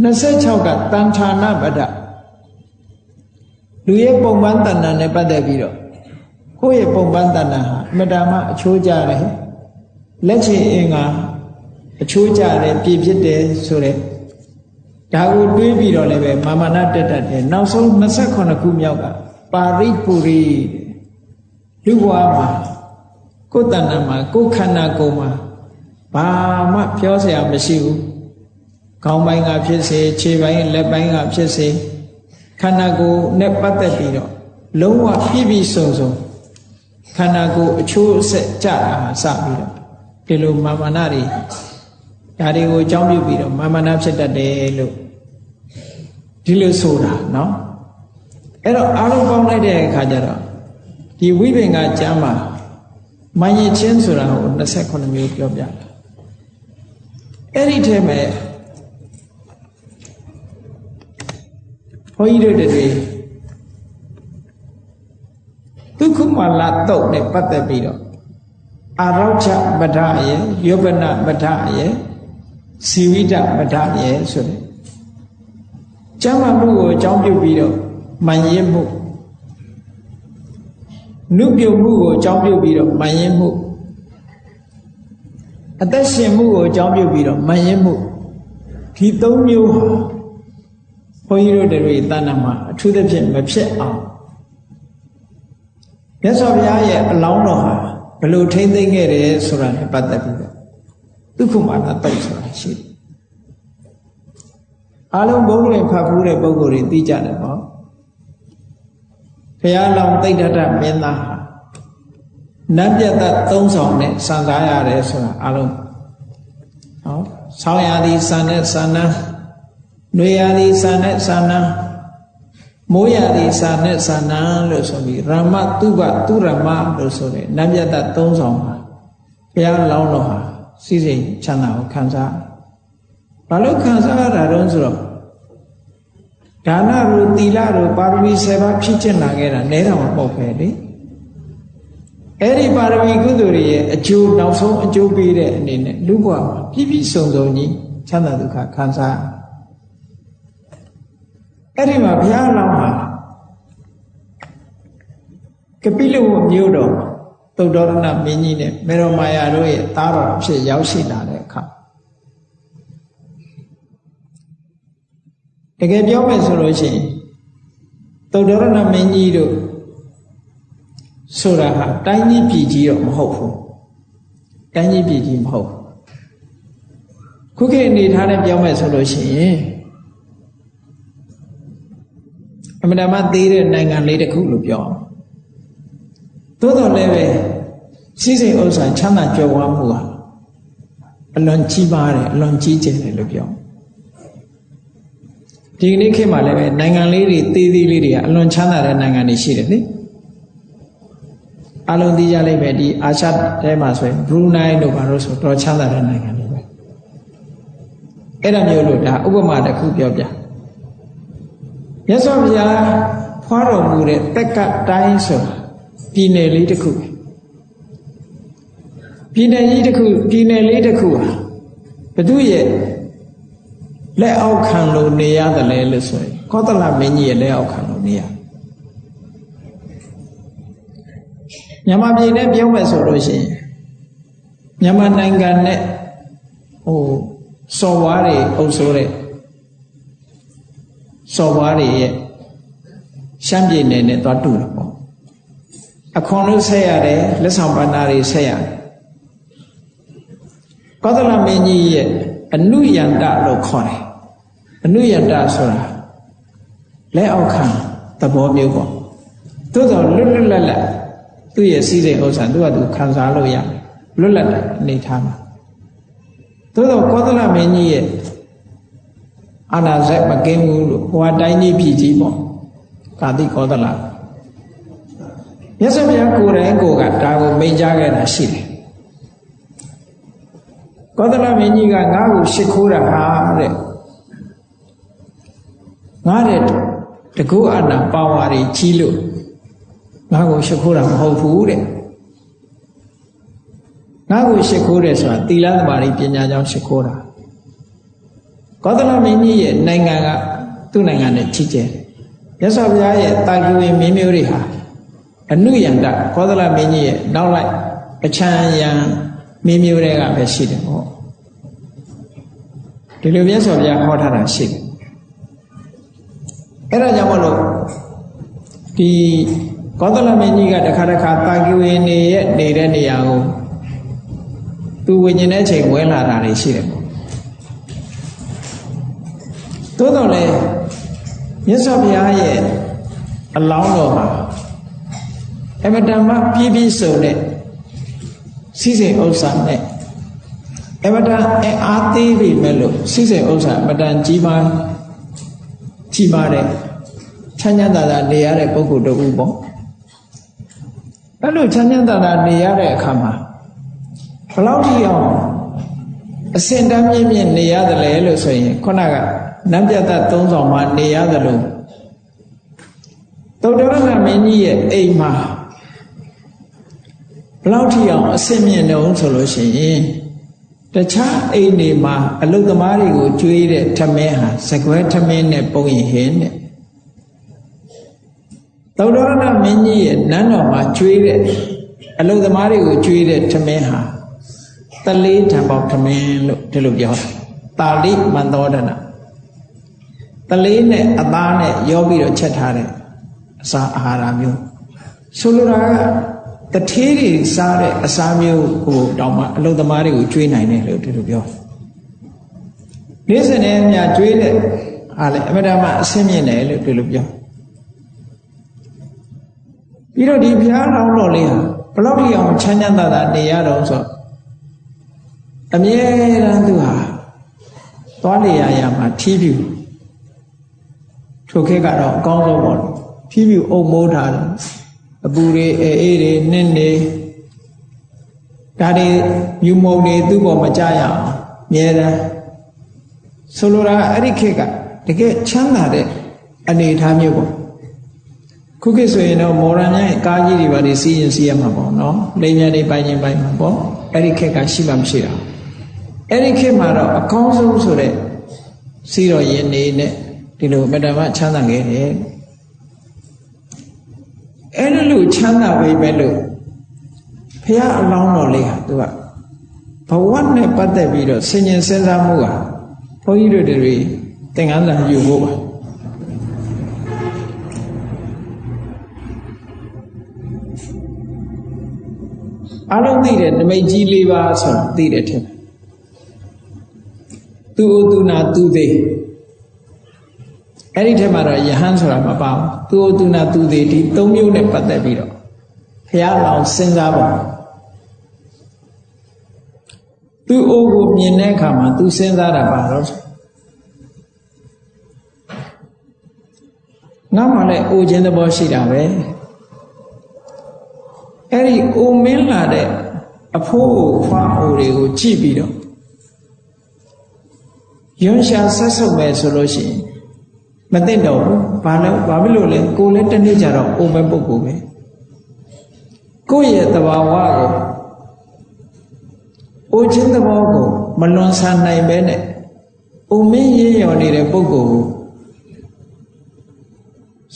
26ကတန်ဌာနပဒလူရဲ့ပုံပန်းတဏ္ဍာနဲ့ပတ်သက်ပြီးတော့ကိုယ့်ရဲ့ပုံပန်းတဏ္ဍာဟာအမတမအချိုးကြတယ်လက်ချေအင်္ဂါအချိုးကြတယ်ပြည့်ဖြစ်တယ်ဆိုတဲ့ဒါကိုတွေးပြီးတော့လည်းပဲမာမနာတက်တတ်တယ်နောက်ဆုံး28ခုမြောက်ကပါရိပူရိလူဘဝမှာကိုယ်တဏ္ဍာမှာကိုယ်ခန္ဓာကိုယ်မှာ ဘာမှပြောစရာမရှိဘူးခေါင်းပိုင်းကဖြစ်စေခြေပိုင်းလက်ပိုင်းကဖြစ်စေ ခန္ဓာကိုယ်နဲ့ပတ်သက်ပြီးတော့လုံးဝပြည့်ပြည့်စုံစုံခန္ဓာကိုယ်အချိုးအဆက်ကြတာမှစပြီးတော့ဒီလိုမာမနာတွေဒါတွေကိုအကြောင်းပြုပြီးတော့မာမနာဖြစ်တတ်တယ်လို့ဒီလိုဆိုတာเนาะအဲ့တော့အားလုံးပေါင်းလိုက်တဲ့အခါကျတော့ဒီဝိပင်ကကျမ်းမှာမယဉ်ချင်းဆိုတာကို28မျိုးပြောပြတာ အဲ့ဒီထဲမှာဘုန်းကြီးတို့တွေဒုက္ခမလာတော့နဲ့ပတ်သက်ပြီးတော့အာရောချပဒရဲ့ယောပနပဒရဲ့စီဝိတပဒရဲ့ဆိုတဲ့ကျမ်းမာမှုကိုအကြောင်းပြုပြီးတော့မှန်ရင်မှုနုပြုမှုကိုအကြောင်းပြုပြီးတော့မှန်ရင်မှု အသက်ရှင်မှုကိုအကြောင်းပြုပြီးတော့မှန်ရင်မှုဒီသုံးမျိုးဟာဘုန်းကြီးတို့တွေတဏ္ဍမှာအထူးသဖြင့်မဖြစ်အောင်မြတ်စွာဘုရားရဲ့အလောင်းတော်ဟာဘလို့ထိမ့်သိမ့်ခဲ့တယ်ဆိုတာနဲ့ပတ်သက်ပြီးတော့ဒုက္ခမာနတုတ်ဆိုတာရှိတယ်အားလုံးဘုန်းတွေဖတ်ဖူးတဲ့ပုဂ္ဂိုလ်တွေသိကြတယ်ပေါ့ဘုရားလောင်းသိဋ္ဌတမင်းသားဟာ နတ်ပြတ်သက်သုံးဆောင်နဲ့စံစားရတယ်ဆိုတာအားလုံးဟောဆောင်းရသည်စံနဲ့စံနာနွေရသည်စံနဲ့စံနာမိုးရသည်စာနဲ့စာနာလို့ဆိုပြီးရမတုပသူရမလို့ဆိုတဲ့နတ်မြတ်တ်သုံးဆောင်ပါဘုရားလောင်းတော်ဟာစီစိမ်ချမ်းသာကိုခံစားဘာလို့ခံစားရတာတုံးဆိုတော့ဒါနရူသီလရူပါရမီ7ပါးဖြစ်ကျင်လာခဲ့တာနဲတာမဟုတ်ပဲလေ အဲ့ဒီပါရမီကုသိုလ်တွေရဲ့အကျိုးနောက်ဆုံးအကျိုးပေးတဲ့အနေနဲ့လူ့ဘဝမှာပြည့်ပြည့်စုံစုံကြီးချမ်းသာဒုက္ခခံစားအဲ့ဒီမှာဘုရားလောင်းဟာကပိလဝမြို့တော်သုဒ္ဓရဏမင်းကြီးနဲ့မေရောမာယာတို့ရဲ့သားတော်အဖြစ်ရောက်ရှိလာတဲ့အခါတကယ်ပြောမယ်ဆိုလို့ရှိရင်သုဒ္ဓရဏမင်းကြီးတို့ ဆိုတာဟာတိုင်းကြီးပြည်ကြီးတော့မဟုတ်ဘူးတိုင်းကြီးပြည်ကြီးမဟုတ်ခုခေတ်အနေထားနဲ့ပြောမယ်ဆိုလို့ရှိရင်အမှန်တမ်းသေးတဲ့နိုင်ငံလေးတစ်ခုလို့ပြောအောင်သို့တော်လည်းပဲစီးစိမ်ဥစ္စာချမ်းသာကြွယ်ဝမှုဟာအလွန်ကြီးပါတယ်အလွန်ကြီးကျယ်တယ်လို့ပြောဒီကနေ့ခေတ်မှာလည်းပဲနိုင်ငံလေးတွေသေးသေးလေးတွေကအလွန်ချမ်းသာတဲ့နိုင်ငံတွေရှိတယ်လေ အလုံးသိကြလိမ့်မယ်ဒီအာရှထဲမှာဆိုရင်ဘရူနိုင်းတို့ဘာလို့ဆိုတော့ချမ်းသာတဲ့နိုင်ငံတွေပဲအဲ့ဒါမျိုးလို့ဒါဥပမာတစ်ခုပြောပြမြတ်စွာဘုရားဖွားတော်မူတဲ့တက်ကတိုင်းဆိုပြည်နယ်လေးတစ်ခုပြည်နယ်ကြီးတစ်ခုပြည်နယ်လေးတစ်ခုဟာဘသူရဲ့လက်အောက်ခံလို့နေရတယ်လေလို့ဆိုရင်ကောသလမင်းကြီးရဲ့လက်အောက်ခံလို့နေရ မြန်မာပြည်နဲ့ပြောမယ်ဆိုလို့ရှိရင်မြန်မာနိုင်ငံနဲ့ဟိုစော်ဝါးတွေအုပ်ဆိုးတဲ့စော်ဘွားတွေရဲ့ရှမ်းပြည်နယ်နဲ့သွားတူတယ်ပေါ့အခွန်လို့ဆက်ရတယ်လက်ဆောင်ပဏ္ဏတွေဆက်ရတယ်ကောသလမင်းကြီးရဲ့အနုယန္တလို့ခေါ်တယ်အနုယန္တဆိုတာလက်အောက်ခံသဘောမျိုးပေါ့သို့တော်လွတ်လွတ်လပ်လပ် သူ့ရဲ့စီးစိမ်ဥစ္စာသူကသူခံစားလို့ရလွတ်လပ်တဲ့အနေထားမှာသို့တော်ကောသလမင်းကြီးရဲ့အာနာဇက်မကင်းဘူးလို့ဟိုအတိုင်းကြီးပြည်ကြီးပေါ့ကာတိကောသလမြတ်စွာဘုရားကိုယ်တိုင်ကိုယ်ကဒါကိုမိန့်ကြားခဲ့တာရှိတယ်ကောသလမင်းကြီးကငါ့ကိုရှ िख ိုးတာဟာတဲ့ငါတဲ့တကုအနာပါဝါတွေကြီးလို့ ငါ့ကိုရှ िख ိုးတာမဟုတ်ဘူးတဲ့ငါ့ကိုရှ िख ိုးတယ်ဆိုတာသီလသမာဓိပညာကြောင့်ရှ िख ိုးတာကောသလမင်းကြီးရဲ့နိုင်ငံကသူ့နိုင်ငံနဲ့ချစ်ကျဲမြတ်စွာဘုရားရဲ့တာကိဝေမင်းမျိုးတွေဟာအနုယန္တကောသလမင်းကြီးရဲ့နောက်လိုက်အချမ်းယံမင်းမျိုးတွေကပဲရှိတယ်ဟောဒီလိုမြတ်စွာဘုရားဟောထားတာရှိတယ်အဲ့ဒါကြောင့်မလို့ဒီ ကောသလမင်းကြီးကတခါတခါတာကိဝေနေရဲ့နေတဲ့နေရာကိုသူဝิญဉ်တဲ့အချိန်ဝဲလာတာတွေရှိတယ်ပေါ့သို့တော်လည်းမြတ်စွာဘုရားရဲ့အလောင်းတော်မှာအမတန်မှပြည့်ပြည့်စုံတဲ့စီစဉ်ဥစ္စာနဲ့အမတန်အားသေးပြီမဲ့လို့စီစဉ်ဥစ္စာအမတန်ကြီးမားကြီးမားတဲ့ချမ်းချမ်းသာသာနေရတဲ့ပုဂ္ဂိုလ်တူပေါ့ အဲ့လိုချမ်းချမ်းသာသာနေရတဲ့အခါမှာဘလောက်ထိအောင်အစင်တမ်းမြင့်မြင့်နေရတယ်လေလို့ဆိုရင်ခုနကနတ်ပြတ်သုံးဆောင်မှာနေရတယ်လို့သုတ္တရဏမင်းကြီးရဲ့အိမ်မှာဘလောက်ထိအောင်အစင်မြင့်နေအောင်ဆိုလို့ရှိရင်တခြားအိမ်တွေမှာအလုသမားတွေကိုကျွေးတဲ့ထမင်းဟာစကွဲထမင်းနဲ့ပုံရင်ဟင်းတဲ့ သုတ္တရဏမင်းကြီးရဲ့နန်းတော်မှာကျွေးတဲ့အလုသမားတွေကိုကျွေးတဲ့ထမင်းဟာတလေးထံပေါက်ထမင်းလို့ဒီလိုပြောတာတာလိမန္တောဒနာတလေးနဲ့အသားနဲ့ရောပြီးတော့ချက်ထားတဲ့အစာအာဟာရမျိုးဆိုလိုတာကတထေးတွေစားတဲ့အစာမျိုးကိုတောင်မှအလုသမားတွေကိုကျွေးနိုင်တယ်လို့ဒီလိုပြောနေ့စဉ်နဲ့အများကျွေးတဲ့ဟာလေအမတမအဆင်းမြင့်တယ်လို့ဒီလိုပြော ပြီးတော့ဒီဘုရားတော်တော်လေးဟာဘလောက်ထိအောင်ချမ်းချမ်းသာသာနေရတော့ဆိုအမြဲတမ်းသူဟာသွားနေရရမှာထီးပြူထိုခေတ်ကတော့အကောင်းဆုံးပေါ့ထီးပြူအုပ်မိုးထားတယ်အပူတွေအေးအေးတွေနင်းနေဒါတွေယူမုံတွေသူ့ပေါ်မကြရအောင်မြဲတမ်းဆိုလိုတာအဲ့ဒီခေတ်ကတကယ်ချမ်းသာတဲ့အနေအထားမျိုးပေါ့ ခုခေတ်ဆိုရင်တော့မော်ရန်ရဲ့ကားကြီးတွေပါနေစီးရင်စီးရမှာပေါ့နော်လိမ်မြန်တွေပိုင်ရင်ပိုင်မှာပေါ့အဲ့ဒီခေတ်ကရှိမှမရှိတာအဲ့ဒီခေတ်မှာတော့အကောင်းဆုံးဆိုတဲ့စီးတော်ရင်နေနဲ့ဒီလိုမတ္တမချမ်းသာခဲ့တယ်အဲ့ဒီလိုချမ်းသာပဲပဲလို့ဖះအလောင်းတော်လေးဟာသူကဘဝနဲ့ပတ်သက်ပြီးတော့ဆင်ញင်စဉ်းစားမှုဟာဘုန်းကြီးတို့တွေသင်္ကန်းစာယူဖို့ပါ အလုံးသိတယ်နမိတ်ကြီး၄ပါးဆိုတာသိတယ်ထင်သူဥသူနာသူသေးအဲ့ဒီထက်မှာတော့ယဟန်ဆိုတာမပါဘူးသူဥသူနာသူသေးဒီ၃မျိုးနဲ့ပတ်သက်ပြီးတော့ဘုရားလောင်စဉ်းစားပါသူအိုးကိုမြင်တဲ့အခါမှာသူစဉ်းစားတာပါတော့ငါမှလည်းအိုခြင်းသဘောရှိတာပဲ အဲ့ဒီအိုမင်းလာတဲ့အဖိုးဖွားအိုတွေကိုကြည့်ပြီးတော့ယွန်းရှာဆက်ဆုပ်မယ်ဆိုလို့ရှိရင်မသိတော့ဘူးဘာလို့ဘာဖြစ်လို့လဲကိုလည်းတနေ့ကြတော့အိုမဲ့ပုဂ္ဂိုလ်ပဲကိုယ့်ရဲ့သဘာဝကိုအိုခြင်းသဘောကိုမလွန်ဆန်နိုင်ပဲနဲ့အိုမင်းရင်းရော်နေတဲ့ပုဂ္ဂိုလ်ကို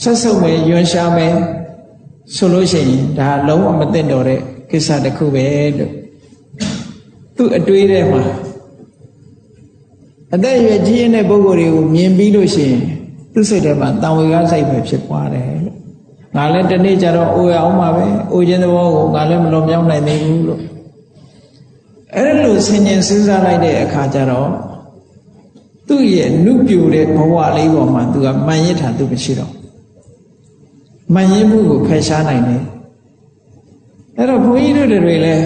ဆက်ဆုပ်မယ်ယွန်းရှာမယ် ဆိုလို့ရှိရင်ဒါလုံးဝမသိတော့တဲ့ကိစ္စတစ်ခုပဲလို့သူ့အတွေးထဲမှာအသက်အရွယ်ကြီးတဲ့ပုဂ္ဂိုလ်တွေကိုမြင်ပြီးလို့ရှိရင်သူ့စိတ်ထဲမှာတံဝေကစိတ်ပဲဖြစ်သွားတယ်လို့ငါလည်းတနေ့ကျတော့အိုရအောင်ပါပဲအိုခြင်းသဘောကိုငါလည်းမလွန်မြောက်နိုင်သေးဘူးလို့အဲ့လိုဆင်ញင်စဉ်းစားလိုက်တဲ့အခါကျတော့သူ့ရဲ့နုပြိုတဲ့ဘဝလေးပေါ်မှာသူကမှန်ရစ်တာသူမရှိတော့ မှန်ရစ်မှုကိုဖယ်ရှားနိုင်တယ်အဲ့တော့ဘုန်းကြီးတို့တွေလည်း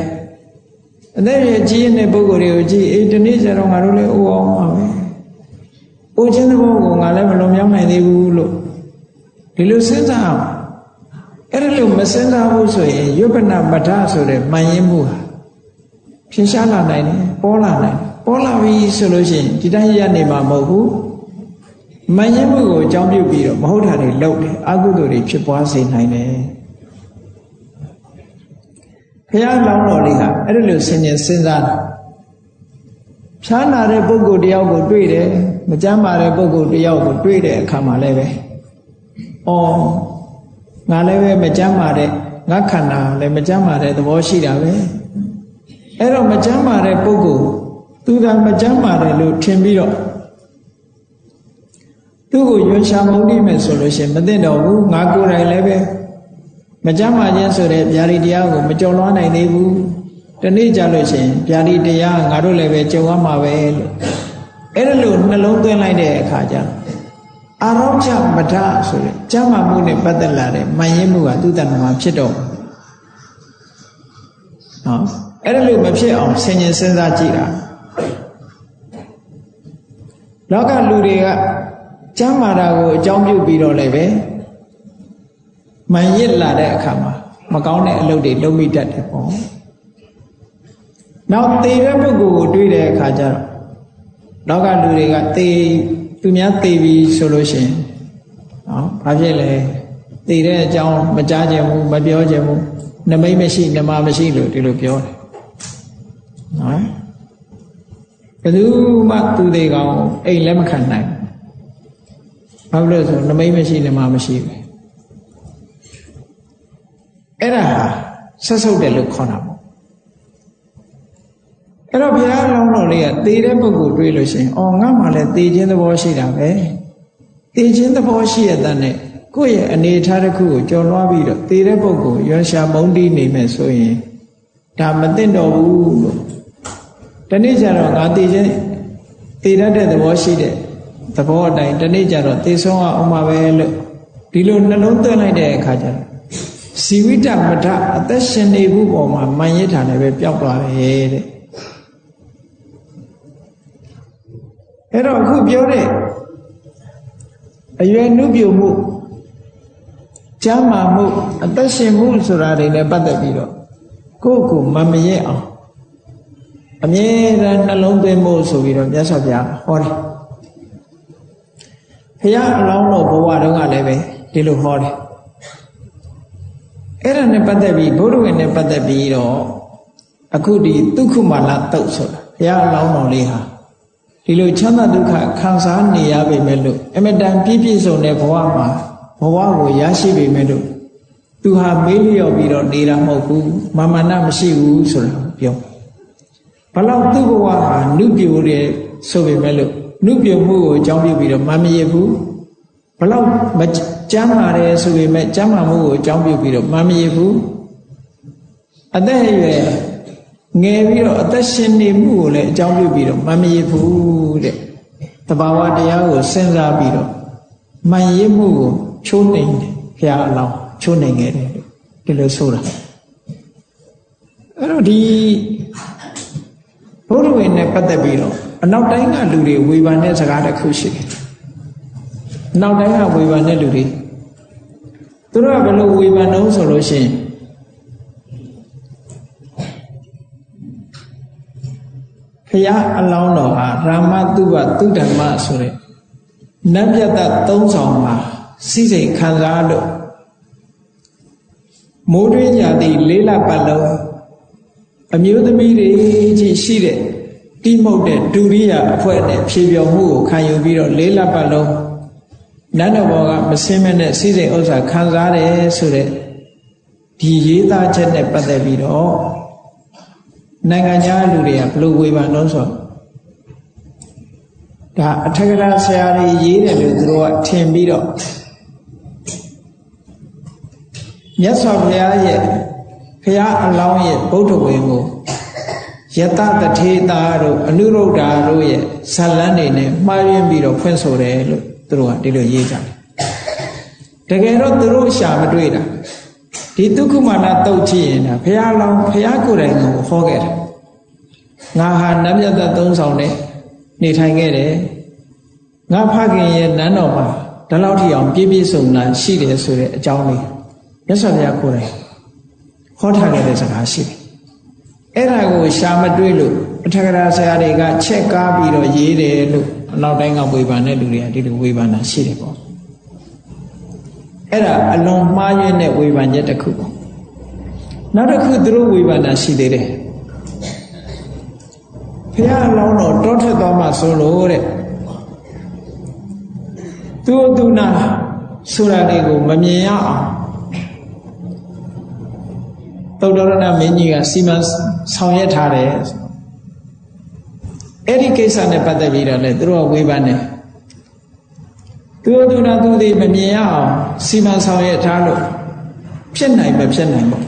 အသက်ရကြီးတဲ့ပုဂ္ဂိုလ်တွေကိုကြည့်အေးဒီနေ့ကျတော့ငါတို့လည်းအိုအောင်ပါပဲအိုခြင်းသဘောကိုငါလည်းမလွန်မြောက်နိုင်သေးဘူးလို့ဒီလိုစဉ်းစားအောင်အဲ့ဒါလို့မစဉ်းစားဘူးဆိုရင်ယုပနမထဆိုတဲ့မှန်ရင်မှုဟာဖြင်းရှားလာနိုင်တယ်ပေါ်လာနိုင်ပေါ်လာပြီဆိုလို့ရှိရင်ဒီတိုင်းရနေမှာမဟုတ်ဘူး မှန်ရင်မှုကိုအကြောင်းပြုပြီးတော့မဟုတ်တာတွေလုပ်တယ်အကုသိုလ်တွေဖြစ်ပွားစေနိုင်တယ်ဘုရားလောင်းတော်လေးဟာအဲ့ဒီလိုဆင်ញင်စဉ်းစားတာဖြားနာတဲ့ပုဂ္ဂိုလ်တယောက်ကိုတွေ့တယ်မကြမ်းပါတဲ့ပုဂ္ဂိုလ်တယောက်ကိုတွေ့တဲ့အခါမှာလည်းပဲအော်ငါလည်းပဲမကြမ်းပါတဲ့ငါခန္ဓာလည်းမကြမ်းပါတဲ့သဘောရှိတာပဲအဲ့တော့မကြမ်းပါတဲ့ပုဂ္ဂိုလ်သူကမကြမ်းပါတယ်လို့ထင်ပြီးတော့ သူ့ကိုရွှန်ရှာမုန်းတိမယ်ဆိုလို့ရှိရင်မသိတော့ဘူးငါကိုယ်တိုင်လည်းပဲမကြမ်းပါခြင်းဆိုတဲ့ဗျာဒီတရားကိုမကြော်လွှားနိုင်သေးဘူးတနေ့ကြလို့ရှိရင်ဗျာဒီတရားငါတို့လည်းပဲကြုံရမှာပဲလို့အဲ့ဒါလို့နှလုံးသွင်းလိုက်တဲ့အခါကျအာရောချမထဆိုတဲ့ကျမ်းမာမှုနဲ့ပတ်သက်လာတဲ့မှန်ရင်မှုကသူ့တဏ္ဍာမှာဖြစ်တော့နော်အဲ့ဒါလို့မဖြစ်အောင်ဆင်ញင်စဉ်းစားကြည့်တာလောကလူတွေက ကျမ်းမာတာကိုအကြောင်းပြုပြီးတော့လည်းပဲမှန်ရစ်လာတဲ့အခါမှာမကောင်းတဲ့အလုပ်တွေလုပ်မိတတ်တယ်ပေါ့နောက်သေတဲ့ပုဂ္ဂိုလ်ကိုတွေ့တဲ့အခါကျတော့လောကလူတွေကသေသူများသေပြီဆိုလို့ရှိရင်နော်ဘာဖြစ်လဲသေတဲ့အကြောင်းမကြားကြဘူးမပြောကြဘူးနမိတ်မရှိနမမရှိလို့ဒီလိုပြောတယ်နော်ဘယ်သူမှသူသေးကောင်အိမ်လက်မခံနိုင်ဘာ လို့လဲဆိုနမိတ်မရှိနမမရှိပဲအဲ့ဒါဆက်ဆုပ်တယ်လို့ခေါ်တာပေါ့အဲ့တော့ဘုရားလောင်းတော်လေးကသေတဲ့ပုဂ္ဂိုလ်တွေးလို့ရှိရင်အော်ငါမှလည်းသေခြင်းသဘောရှိတာပဲသေခြင်းသဘောရှိရတဲ့နဲ့ကိုယ့်ရဲ့အနေထားတစ်ခုကိုကြော်လွှားပြီးတော့သေတဲ့ပုဂ္ဂိုလ်ရွှန်ရှာမုန်းတီးနေမယ်ဆိုရင်ဒါမသိတော့ဘူးလို့တနေ့ကျတော့ငါသေခြင်းသေတတ်တဲ့သဘောရှိတဲ့ သဘောအတိုင်းတနေ့ကျတော့သေဆုံးအောင်ပါပဲလို့ဒီလိုနှလုံးသွင်းလိုက်တဲ့အခါကျတော့ဇီဝိတမထအသက်ရှင်နေမှုပေါ်မှာမန်ရစ်ထာလည်းပဲပျောက်သွားတယ်တဲ့အဲ့တော့အခုပြောတဲ့အရွယ်နုပြုမှုကျမ်းမာမှုအသက်ရှင်မှုဆိုတာတွေနဲ့ပတ်သက်ပြီးတော့ကိုယ့်ကိုမမရဲအောင်အမြဲတမ်းနှလုံးသွင်းဖို့ဆိုပြီးတော့မြတ်စွာဘုရားဟောတယ် ဘုရားအလောင်းတော်ဘဝတုန်းကလည်းပဲဒီလိုဟောတယ်အဲ့ဒါနဲ့ပတ်သက်ပြီးဘုဒ္ဓဝင်နဲ့ပတ်သက်ပြီးတော့အခုဒီဒုက္ခမာလတုတ်ဆိုတာဘုရားအလောင်းတော်လေးဟာဒီလိုချမ်းသာဒုက္ခခံစားနေရပေမဲ့လို့အမတန်ပြည့်ပြည့်စုံတဲ့ဘဝမှာဘဝကိုရရှိပေမဲ့လို့သူဟာမေးလျော်ပြီးတော့နေတာမဟုတ်ဘူးမာမနာမရှိဘူးဆိုတာပြောဘလောက်သူ့ဘဝဟာနုပြိုတဲ့ဆိုပေမဲ့လို့ နုပြိုမှုကိုအကြောင်းပြုပြီးတော့မမရဘူးဘလောက်မကျမ်းမာတယ်ဆိုပေမဲ့ကျမ်းမာမှုကိုအကြောင်းပြုပြီးတော့မမရဘူးအသက်အရွယ်ငယ်ပြီးတော့အသက်ရှင်နေမှုကိုလည်းအကြောင်းပြုပြီးတော့မမရဘူးတဲ့တဘာဝတရားကိုစဉ်းစားပြီးတော့မှန်ရမှုကိုချိုးနှိမ်တယ်ဘုရားအလောင်းချိုးနှိမ်ခဲ့တယ်ဒီလိုဆိုတာအဲ့တော့ဒီဘုရားဝင်နဲ့ပတ်သက်ပြီးတော့ အနောက်တိုင်းကလူတွေဝေဖန်တဲ့စကားတစ်ခုရှိတယ်။နောက်တိုင်းကဝေဖန်တဲ့လူတွေသူတို့ကဘယ်လိုဝေဖန်တော့ဆိုလို့ရှိရင်ဖရာအလောင်းတော်ဟာရာမတုဝတုဓမ္မဆိုတဲ့နတ်ပြတ်သက်သုံးဆောင်မှာစိစိတ်ခံစားလို့မိုးတွင်းကြသည်လေးလပတ်လုံးအမျိုးသမီးတွေကြီးရှိတဲ့ တိမုတ်တဲ့ဒုရိယအဖွဲ့နဲ့ဖြေပြော်မှုကိုခံယူပြီးတော့လေးလပတ်လုံးနတ်တော်ဘောကမစင်းမနဲ့စိစိတ်ဥစ္စာခံစားတယ်ဆိုတဲ့ဒီရေးသားချက်နဲ့ပတ်သက်ပြီးတော့နိုင်ငံခြားလူတွေကဘလို့ဝေဖန်လို့ဆိုဒါအထက်ကရာဆရာတွေရေးတယ်လို့သူတို့ကထင်ပြီးတော့မြတ်စွာဘုရားရဲ့ဘုရားအလောင်းရဲ့ဗုဒ္ဓဝင်ကို ယတတထေတာတို့အနုရုဒ္ဓါတို့ရဲ့ဇလန်းတွေနဲ့မှားယွင်းပြီးတော့ဖွင့်ဆိုတယ်လို့သူတို့ကဒီလိုရေးကြတယ်တကယ်တော့သူတို့ရှာမတွေ့တာဒီဒုက္ခမာနတုတ်ကြည့်ရင်ဘုရားလောင်းဘုရားကိုယ်တိုင်ကိုဟောခဲ့တယ်ငါဟာနတ်မြတ်သက်သုံးဆောင်နဲ့နေထိုင်ခဲ့တယ်ငါဖခင်ရဲ့နန်းတော်မှာဒီလောက်ထိအောင်ပြည့်ပြည့်စုံလာရှိတယ်ဆိုတဲ့အကြောင်းလေးမြတ်စွာဘုရားကိုယ်တိုင်ဟောထားခဲ့တဲ့စကားရှိတယ် အဲ့ဒါကိုရှာမတွေ့လို့အထက်ကရာဆရာတွေကချက်ကားပြီးတော့ရေးတယ်လို့အနောက်တိုင်းကဝေဖန်တဲ့လူတွေကဒီလိုဝေဖန်တာရှိတယ်ပေါ့အဲ့ဒါအလွန်မှားယွင်းတဲ့ဝေဖန်ချက်တစ်ခုပေါ့နောက်တစ်ခုသူတို့ဝေဖန်တာရှိသေးတယ်ဖះအလောင်းတော်တောထက်သွားမှဆိုလို့တဲ့သူသူနာဆိုတာတွေကိုမမြင်ရအောင် သုတ္တရဏမင်းကြီးကစီမံဆောင်ရွက်ထားတယ်အဲ့ဒီကိစ္စနဲ့ပတ်သက်ပြီးတော့လည်းသူတို့ကဝေဖန်တယ်သူသူနာသူတွေမမြင်ရအောင်စီမံဆောင်ရွက်ထားလို့ဖြစ်နိုင်မဖြစ်နိုင်ဘူး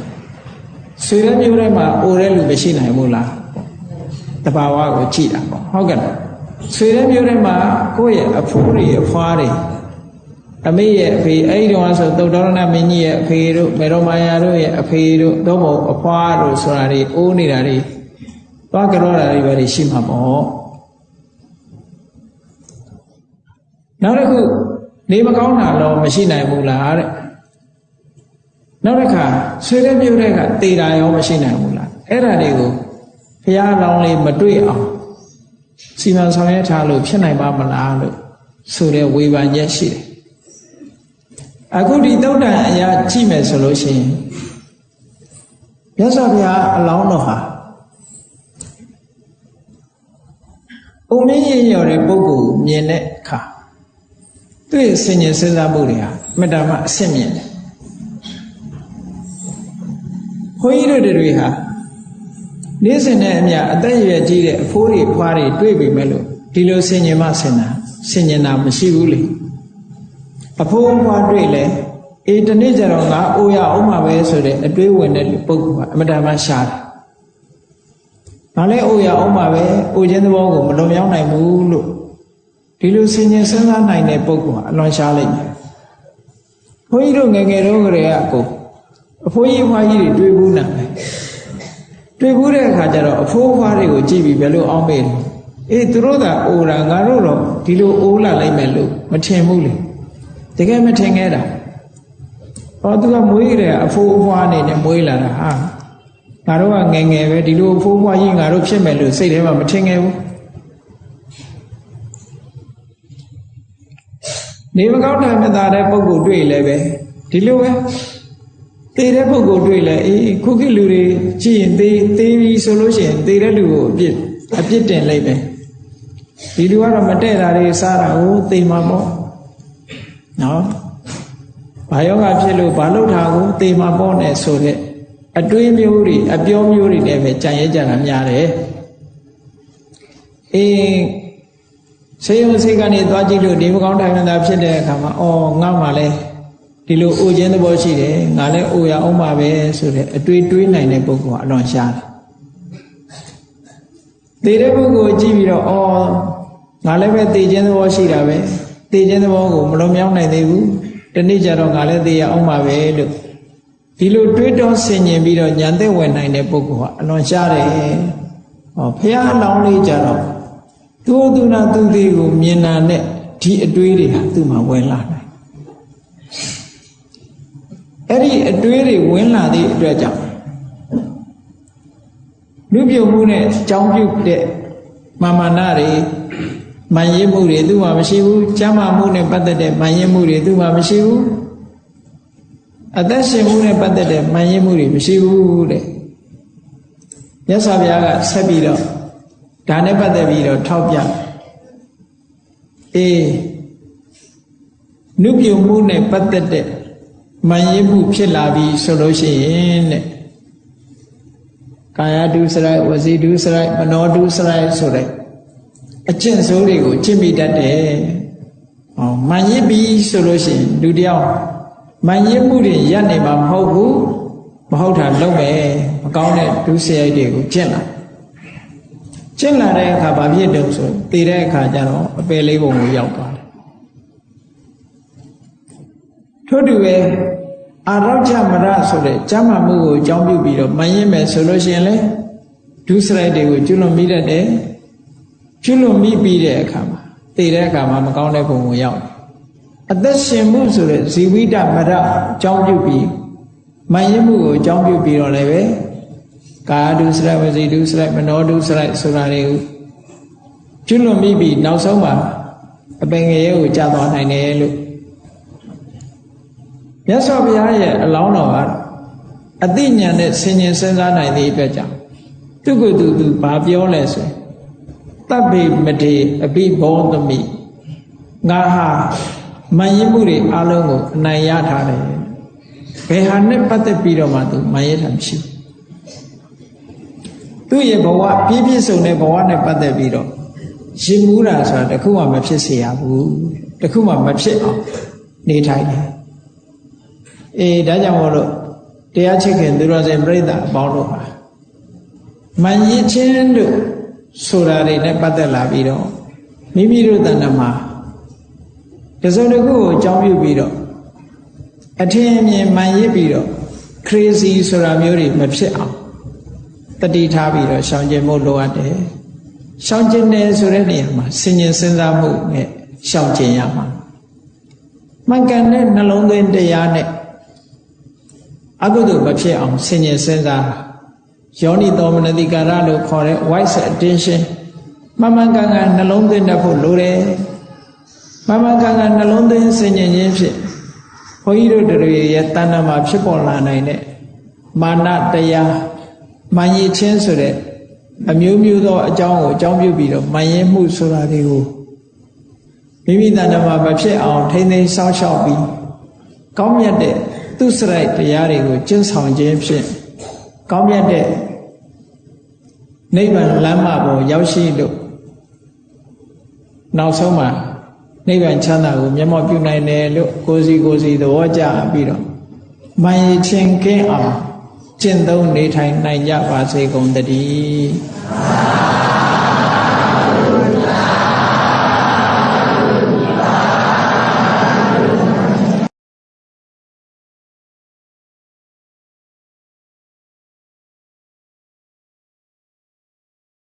ဆွေရမျိုးထဲမှာအိုတဲ့လူမရှိနိုင်ဘူးလားတဘာဝကိုကြည့်တာပေါ့ဟုတ်ကဲ့ဆွေတဲ့မျိုးထဲမှာကိုယ့်ရဲ့အဖိုးတွေအဖွားတွေ အမေရဲ့အဖေအဲ့ဒီတော့ဆိုသုတ်တော်ရဏမင်းကြီးရဲ့အဖေတို့မေတော်မာယာတို့ရဲ့အဖေတို့တော့မဟုတ်အဖွားတို့ဆိုတာတွေအိုးနေတာတွေသွားကြောတာတွေပဲရှိမှာပေါ့နောက်တစ်ခုနေမကောင်းတာတော့မရှိနိုင်ဘူးလားတဲ့နောက်တစ်ခါဆွေတဲ့မြို့တဲ့ကတေတာရောမရှိနိုင်ဘူးလားအဲ့ဒါတွေကိုဘုရားလောင်းလေးမတွေ့အောင်စီမံဆောင်ရွက်ထားလို့ဖြစ်နိုင်ပါမလားလို့ဆိုတဲ့ဝေဖန်ချက်ရှိတယ် အခုဒီတုတ်တန်အရာကြည့်မယ်ဆိုလို့ရှိရင်မြတ်စွာဘုရားအလောင်းတော်ဟာအုံမင်းရင်ရော်တဲ့ပုဂ္ဂိုလ်မြင်တဲ့အခါသူ့ရဲ့ဆင်ញင်စဉ်းစားမှုတွေဟာအမြဲတမ်းအဆင့်မြင့်တယ်ဘုန်းကြီးတို့တွေဟာနေ့စဉ်နဲ့အမျှအသက်အရွယ်ကြီးတဲ့အဖိုးတွေဖွားတွေတွေ့ပြီမဲ့လို့ဒီလိုဆင်ញင်မှဆင်တာဆင်ញင်တာမရှိဘူးလေ အဖိုးဖွားတွေ့လဲအေးတနေ့ကျတော့ငါအိုရအောင်မှာပဲဆိုတဲ့အတွေးဝင်တဲ့ပုဂ္ဂိုလ်ကအမြဲတမ်းရှားတယ်။ဘာလဲအိုရအောင်မှာပဲအိုခြင်းသဘောကိုမလွန်မြောက်နိုင်ဘူးလို့ဒီလိုဆင်ញင်စဉ်းစားနိုင်တဲ့ပုဂ္ဂိုလ်ကအလွန်ရှားလိုက်တယ်။ဘုန်းကြီးတို့ငယ်ငယ်တုန်းကတည်းကအကိုအဖိုးကြီးဖွားကြီးတွေတွေ့ဘူးနာပဲ။တွေ့ဘူးတဲ့အခါကျတော့အဖိုးဖွားတွေကိုကြည့်ပြီးဘယ်လိုအောင်းမေးလဲ။အေးသူတို့ကအိုတာငါတို့တော့ဒီလိုအိုးလာလိုက်မယ်လို့မထင်ဘူးလေ။ တကယ်မထင်ခဲ့တာ။ဟောသူကမွေးကြတယ်အဖိုးအဖွားအနေနဲ့မွေးလာတာဟာငါတို့ကငယ်ငယ်ပဲဒီလိုအဖိုးအဖွားကြီးငါတို့ဖြစ်မယ်လို့စိတ်ထဲမှာမထင်ခဲ့ဘူးနေမကောင်းတာမသာတဲ့ပုံကိုတွေ့လဲပဲဒီလိုပဲသေတဲ့ပုံကိုတွေ့လဲအေးခုခေတ်လူတွေကြည့်ရင်သေသေးပြီဆိုလို့ရှိရင်သေတဲ့လူကိုအပြစ်အပြစ်တင်လိုက်ပဲဒီလူကတော့မတည့်တာတွေစားတာကိုသေမှာပေါ့ နော်ဘာယောဂဖြစ်လို့ဘာလို့ထားကိုသေမှာပေါ့နဲ့ဆိုတဲ့အတွေးမျိုးတွေအပြောမျိုးတွေလည်းပဲကြံရဲကြတာများတယ်အေးဆေးရုံဆေးကနေသွားကြည့်လို့ဒီမကောင်းထိုင်နေတာဖြစ်တဲ့အခါမှာအော်ငါမှလည်းဒီလိုအိုခြင်းသဘောရှိတယ်ငါလည်းအိုရအောင်ပါပဲဆိုတဲ့အတွေးတွေးနိုင်တဲ့ပုဂ္ဂိုလ်ကအလွန်ရှားတယ်သေတဲ့ပုဂ္ဂိုလ်ကြည့်ပြီးတော့အော်ငါလည်းပဲသေခြင်းသဘောရှိတာပဲ သေခြင်းသဘောကိုမလွန်မြောက်နိုင်သေးဘူးတနေ့ကျတော့ငါလည်းသေရအောင်ပါပဲလို့ဒီလိုတွေးတောဆင်ញင်ပြီးတော့ညာသက်ဝင်နိုင်တဲ့ပုဂ္ဂိုလ်ကအလွန်ရှားတယ်ဟောဖះအလောင်းလေးကြတော့သူသူနာသူသေးကိုမြင်တာနဲ့ဒီအတွေးတွေဟာသူ့မှာဝင်လာတယ်အဲ့ဒီအတွေးတွေဝင်လာသည့်အတွက်ကြောင့်လူပြုတ်မှုနဲ့ကြောင်းပြုတ်တဲ့မာမနာတွေ မန်ရင်မှုတွေသူ့မှာမရှိဘူးကျမ်းမာမှုနဲ့ပတ်သက်တဲ့မန်ရင်မှုတွေသူ့မှာမရှိဘူးအသက်ရှင်မှုနဲ့ပတ်သက်တဲ့မန်ရင်မှုတွေမရှိဘူးတဲ့မြတ်စွာဘုရားကဆက်ပြီးတော့ဒါနဲ့ပတ်သက်ပြီးတော့ထောက်ပြအေးနုပြုံမှုနဲ့ပတ်သက်တဲ့မန်ရင်မှုဖြစ်လာပြီဆိုလို့ရှိရင်တဲ့ကာယဒုစရိုက်ဝစီဒုစရိုက်မနောဒုစရိုက်ဆိုတဲ့ အကျင့်ဆိုးတွေကိုကျင့်မိတတ်တယ်။ဟောမန်ရစ်ပြီဆိုလို့ရှိရင်လူတယောက်မန်ရစ်မှုတွေရပ်နေမှာမဟုတ်ဘူးမဟုတ်တာလုပ်မယ်မကောင်းတဲ့ဒုစရိုက်တွေကိုကျင့်လာကျင့်လာတဲ့အခါဘာဖြစ်တုံဆိုတည်တဲ့အခါကျတော့အပယ်လေးပုံကိုရောက်သွားတယ်ထို့တူပဲအာရောချမရဆိုတဲ့ကျမ်းမာမှုကိုအကြောင်းပြုပြီးတော့မန်ရစ်မယ်ဆိုလို့ရှိရင်လေဒုစရိုက်တွေကိုကျွလွန်မိတတ်တယ် ကျွလွန်မိပြီးတဲ့အခါမှာသိတဲ့အခါမှာမကောင်းတဲ့ပုံကိုရောက်တယ်အသက်ရှင်မှုဆိုတဲ့ဇီဝိတမရအကြောင်းပြုပြီးမယင်းမှုကိုအကြောင်းပြုပြီးတော့လည်းပဲကာယဒုစရိုက်ဝစီဒုစရိုက်မနောဒုစရိုက်ဆိုတာတွေကိုကျွလွန်မိပြီးနောက်ဆုံးမှာအပင်ငရဲကိုကြာသွားနိုင်တယ်လို့မြတ်စွာဘုရားရဲ့အလောင်းတော်ကအသိဉာဏ်နဲ့ဆင်ញင်စဉ်းစားနိုင်သည့်အတွက်ကြောင့်သူကသူသူဘာပြောလဲဆိုရင် တပ်ပေမထေအပိဘောသမိငါဟာမယဉ်မှုတွေအလုံးကိုအနိုင်ရထားတယ်ဘယ်ဟာနဲ့ပတ်သက်ပြီးတော့မှသူမယဉ်တာမရှိဘူးသူ့ရဲ့ဘဝပြည့်ပြည့်စုံတဲ့ဘဝနဲ့ပတ်သက်ပြီးတော့ရှင်မူတာဆိုတာတခုမှမဖြစ်စေရဘူးတခုမှမဖြစ်အောင်နေထိုင်တယ်အေးဒါကြောင့်မို့လို့တရားချစ်ခင်သူတော်စင်ပြိဿအပေါင်းတို့ပါမယဉ်ချင်းတို့ ဆိုတာတွေနဲ့ပတ်သက်လာပြီးတော့မိမိတို့တဏ္ဍမှာတတစုံတစ်ခုကိုအကြောင်းပြုပြီးတော့အထင်အမြင်မှန်ရစ်ပြီးတော့ crazy ဆိုတာမျိုးတွေမဖြစ်အောင်တတိထားပြီးတော့ရှောင်ကျင်ဖို့လိုအပ်တယ်ရှောင်ကျင်တယ်ဆိုတဲ့နေရာမှာဆင်ញင်စဉ်းစားမှုနဲ့ရှောင်ကျင်ရမှာမှန်ကန်တဲ့နှလုံးသွင်းတရားနဲ့အကုသိုလ်မဖြစ်အောင်ဆင်ញင်စဉ်းစား ယောနိသောမနတိကာရလို့ခေါ်တဲ့ wise attention မှန်မှန်ကန်ကန်နှလုံးသွင်းတတ်ဖို့လိုတယ်မှန်မှန်ကန်ကန်နှလုံးသွင်းဆင်ញင်ခြင်းဖြင့်ဘုန်းကြီးတို့တွေရဲ့တဏ္ဍာမှာဖြစ်ပေါ်လာနိုင်တဲ့မာနတရားမာရည်ချင်းဆိုတဲ့အမျိုးမျိုးသောအကြောင်းကိုအကြောင်းပြုပြီးတော့မာရင်မှုဆိုတာတွေကိုမိမိတဏ္ဍာမှာမဖြစ်အောင်ထိမ့်သိမ်းစောင့်ရှောက်ပြီးကောင်းမြတ်တဲ့သူစရိုက်တရားတွေကိုကျင့်ဆောင်ခြင်းဖြင့် ကောင်းမြတ်တဲ့နိဗ္ဗာန်လမ်းမပေါ်ရောက်ရှိလို့နောက်ဆုံးမှာနိဗ္ဗာန်ချမ်းသာကိုမျက်မှောက်ပြုနိုင်တယ်လို့ကိုယ်စီကိုယ်စီသဘောကျပြီးတော့မယချင်းကင်းအောင်ကျင့်သုံးနေထိုင်နိုင်ကြပါစေကုန်တည်း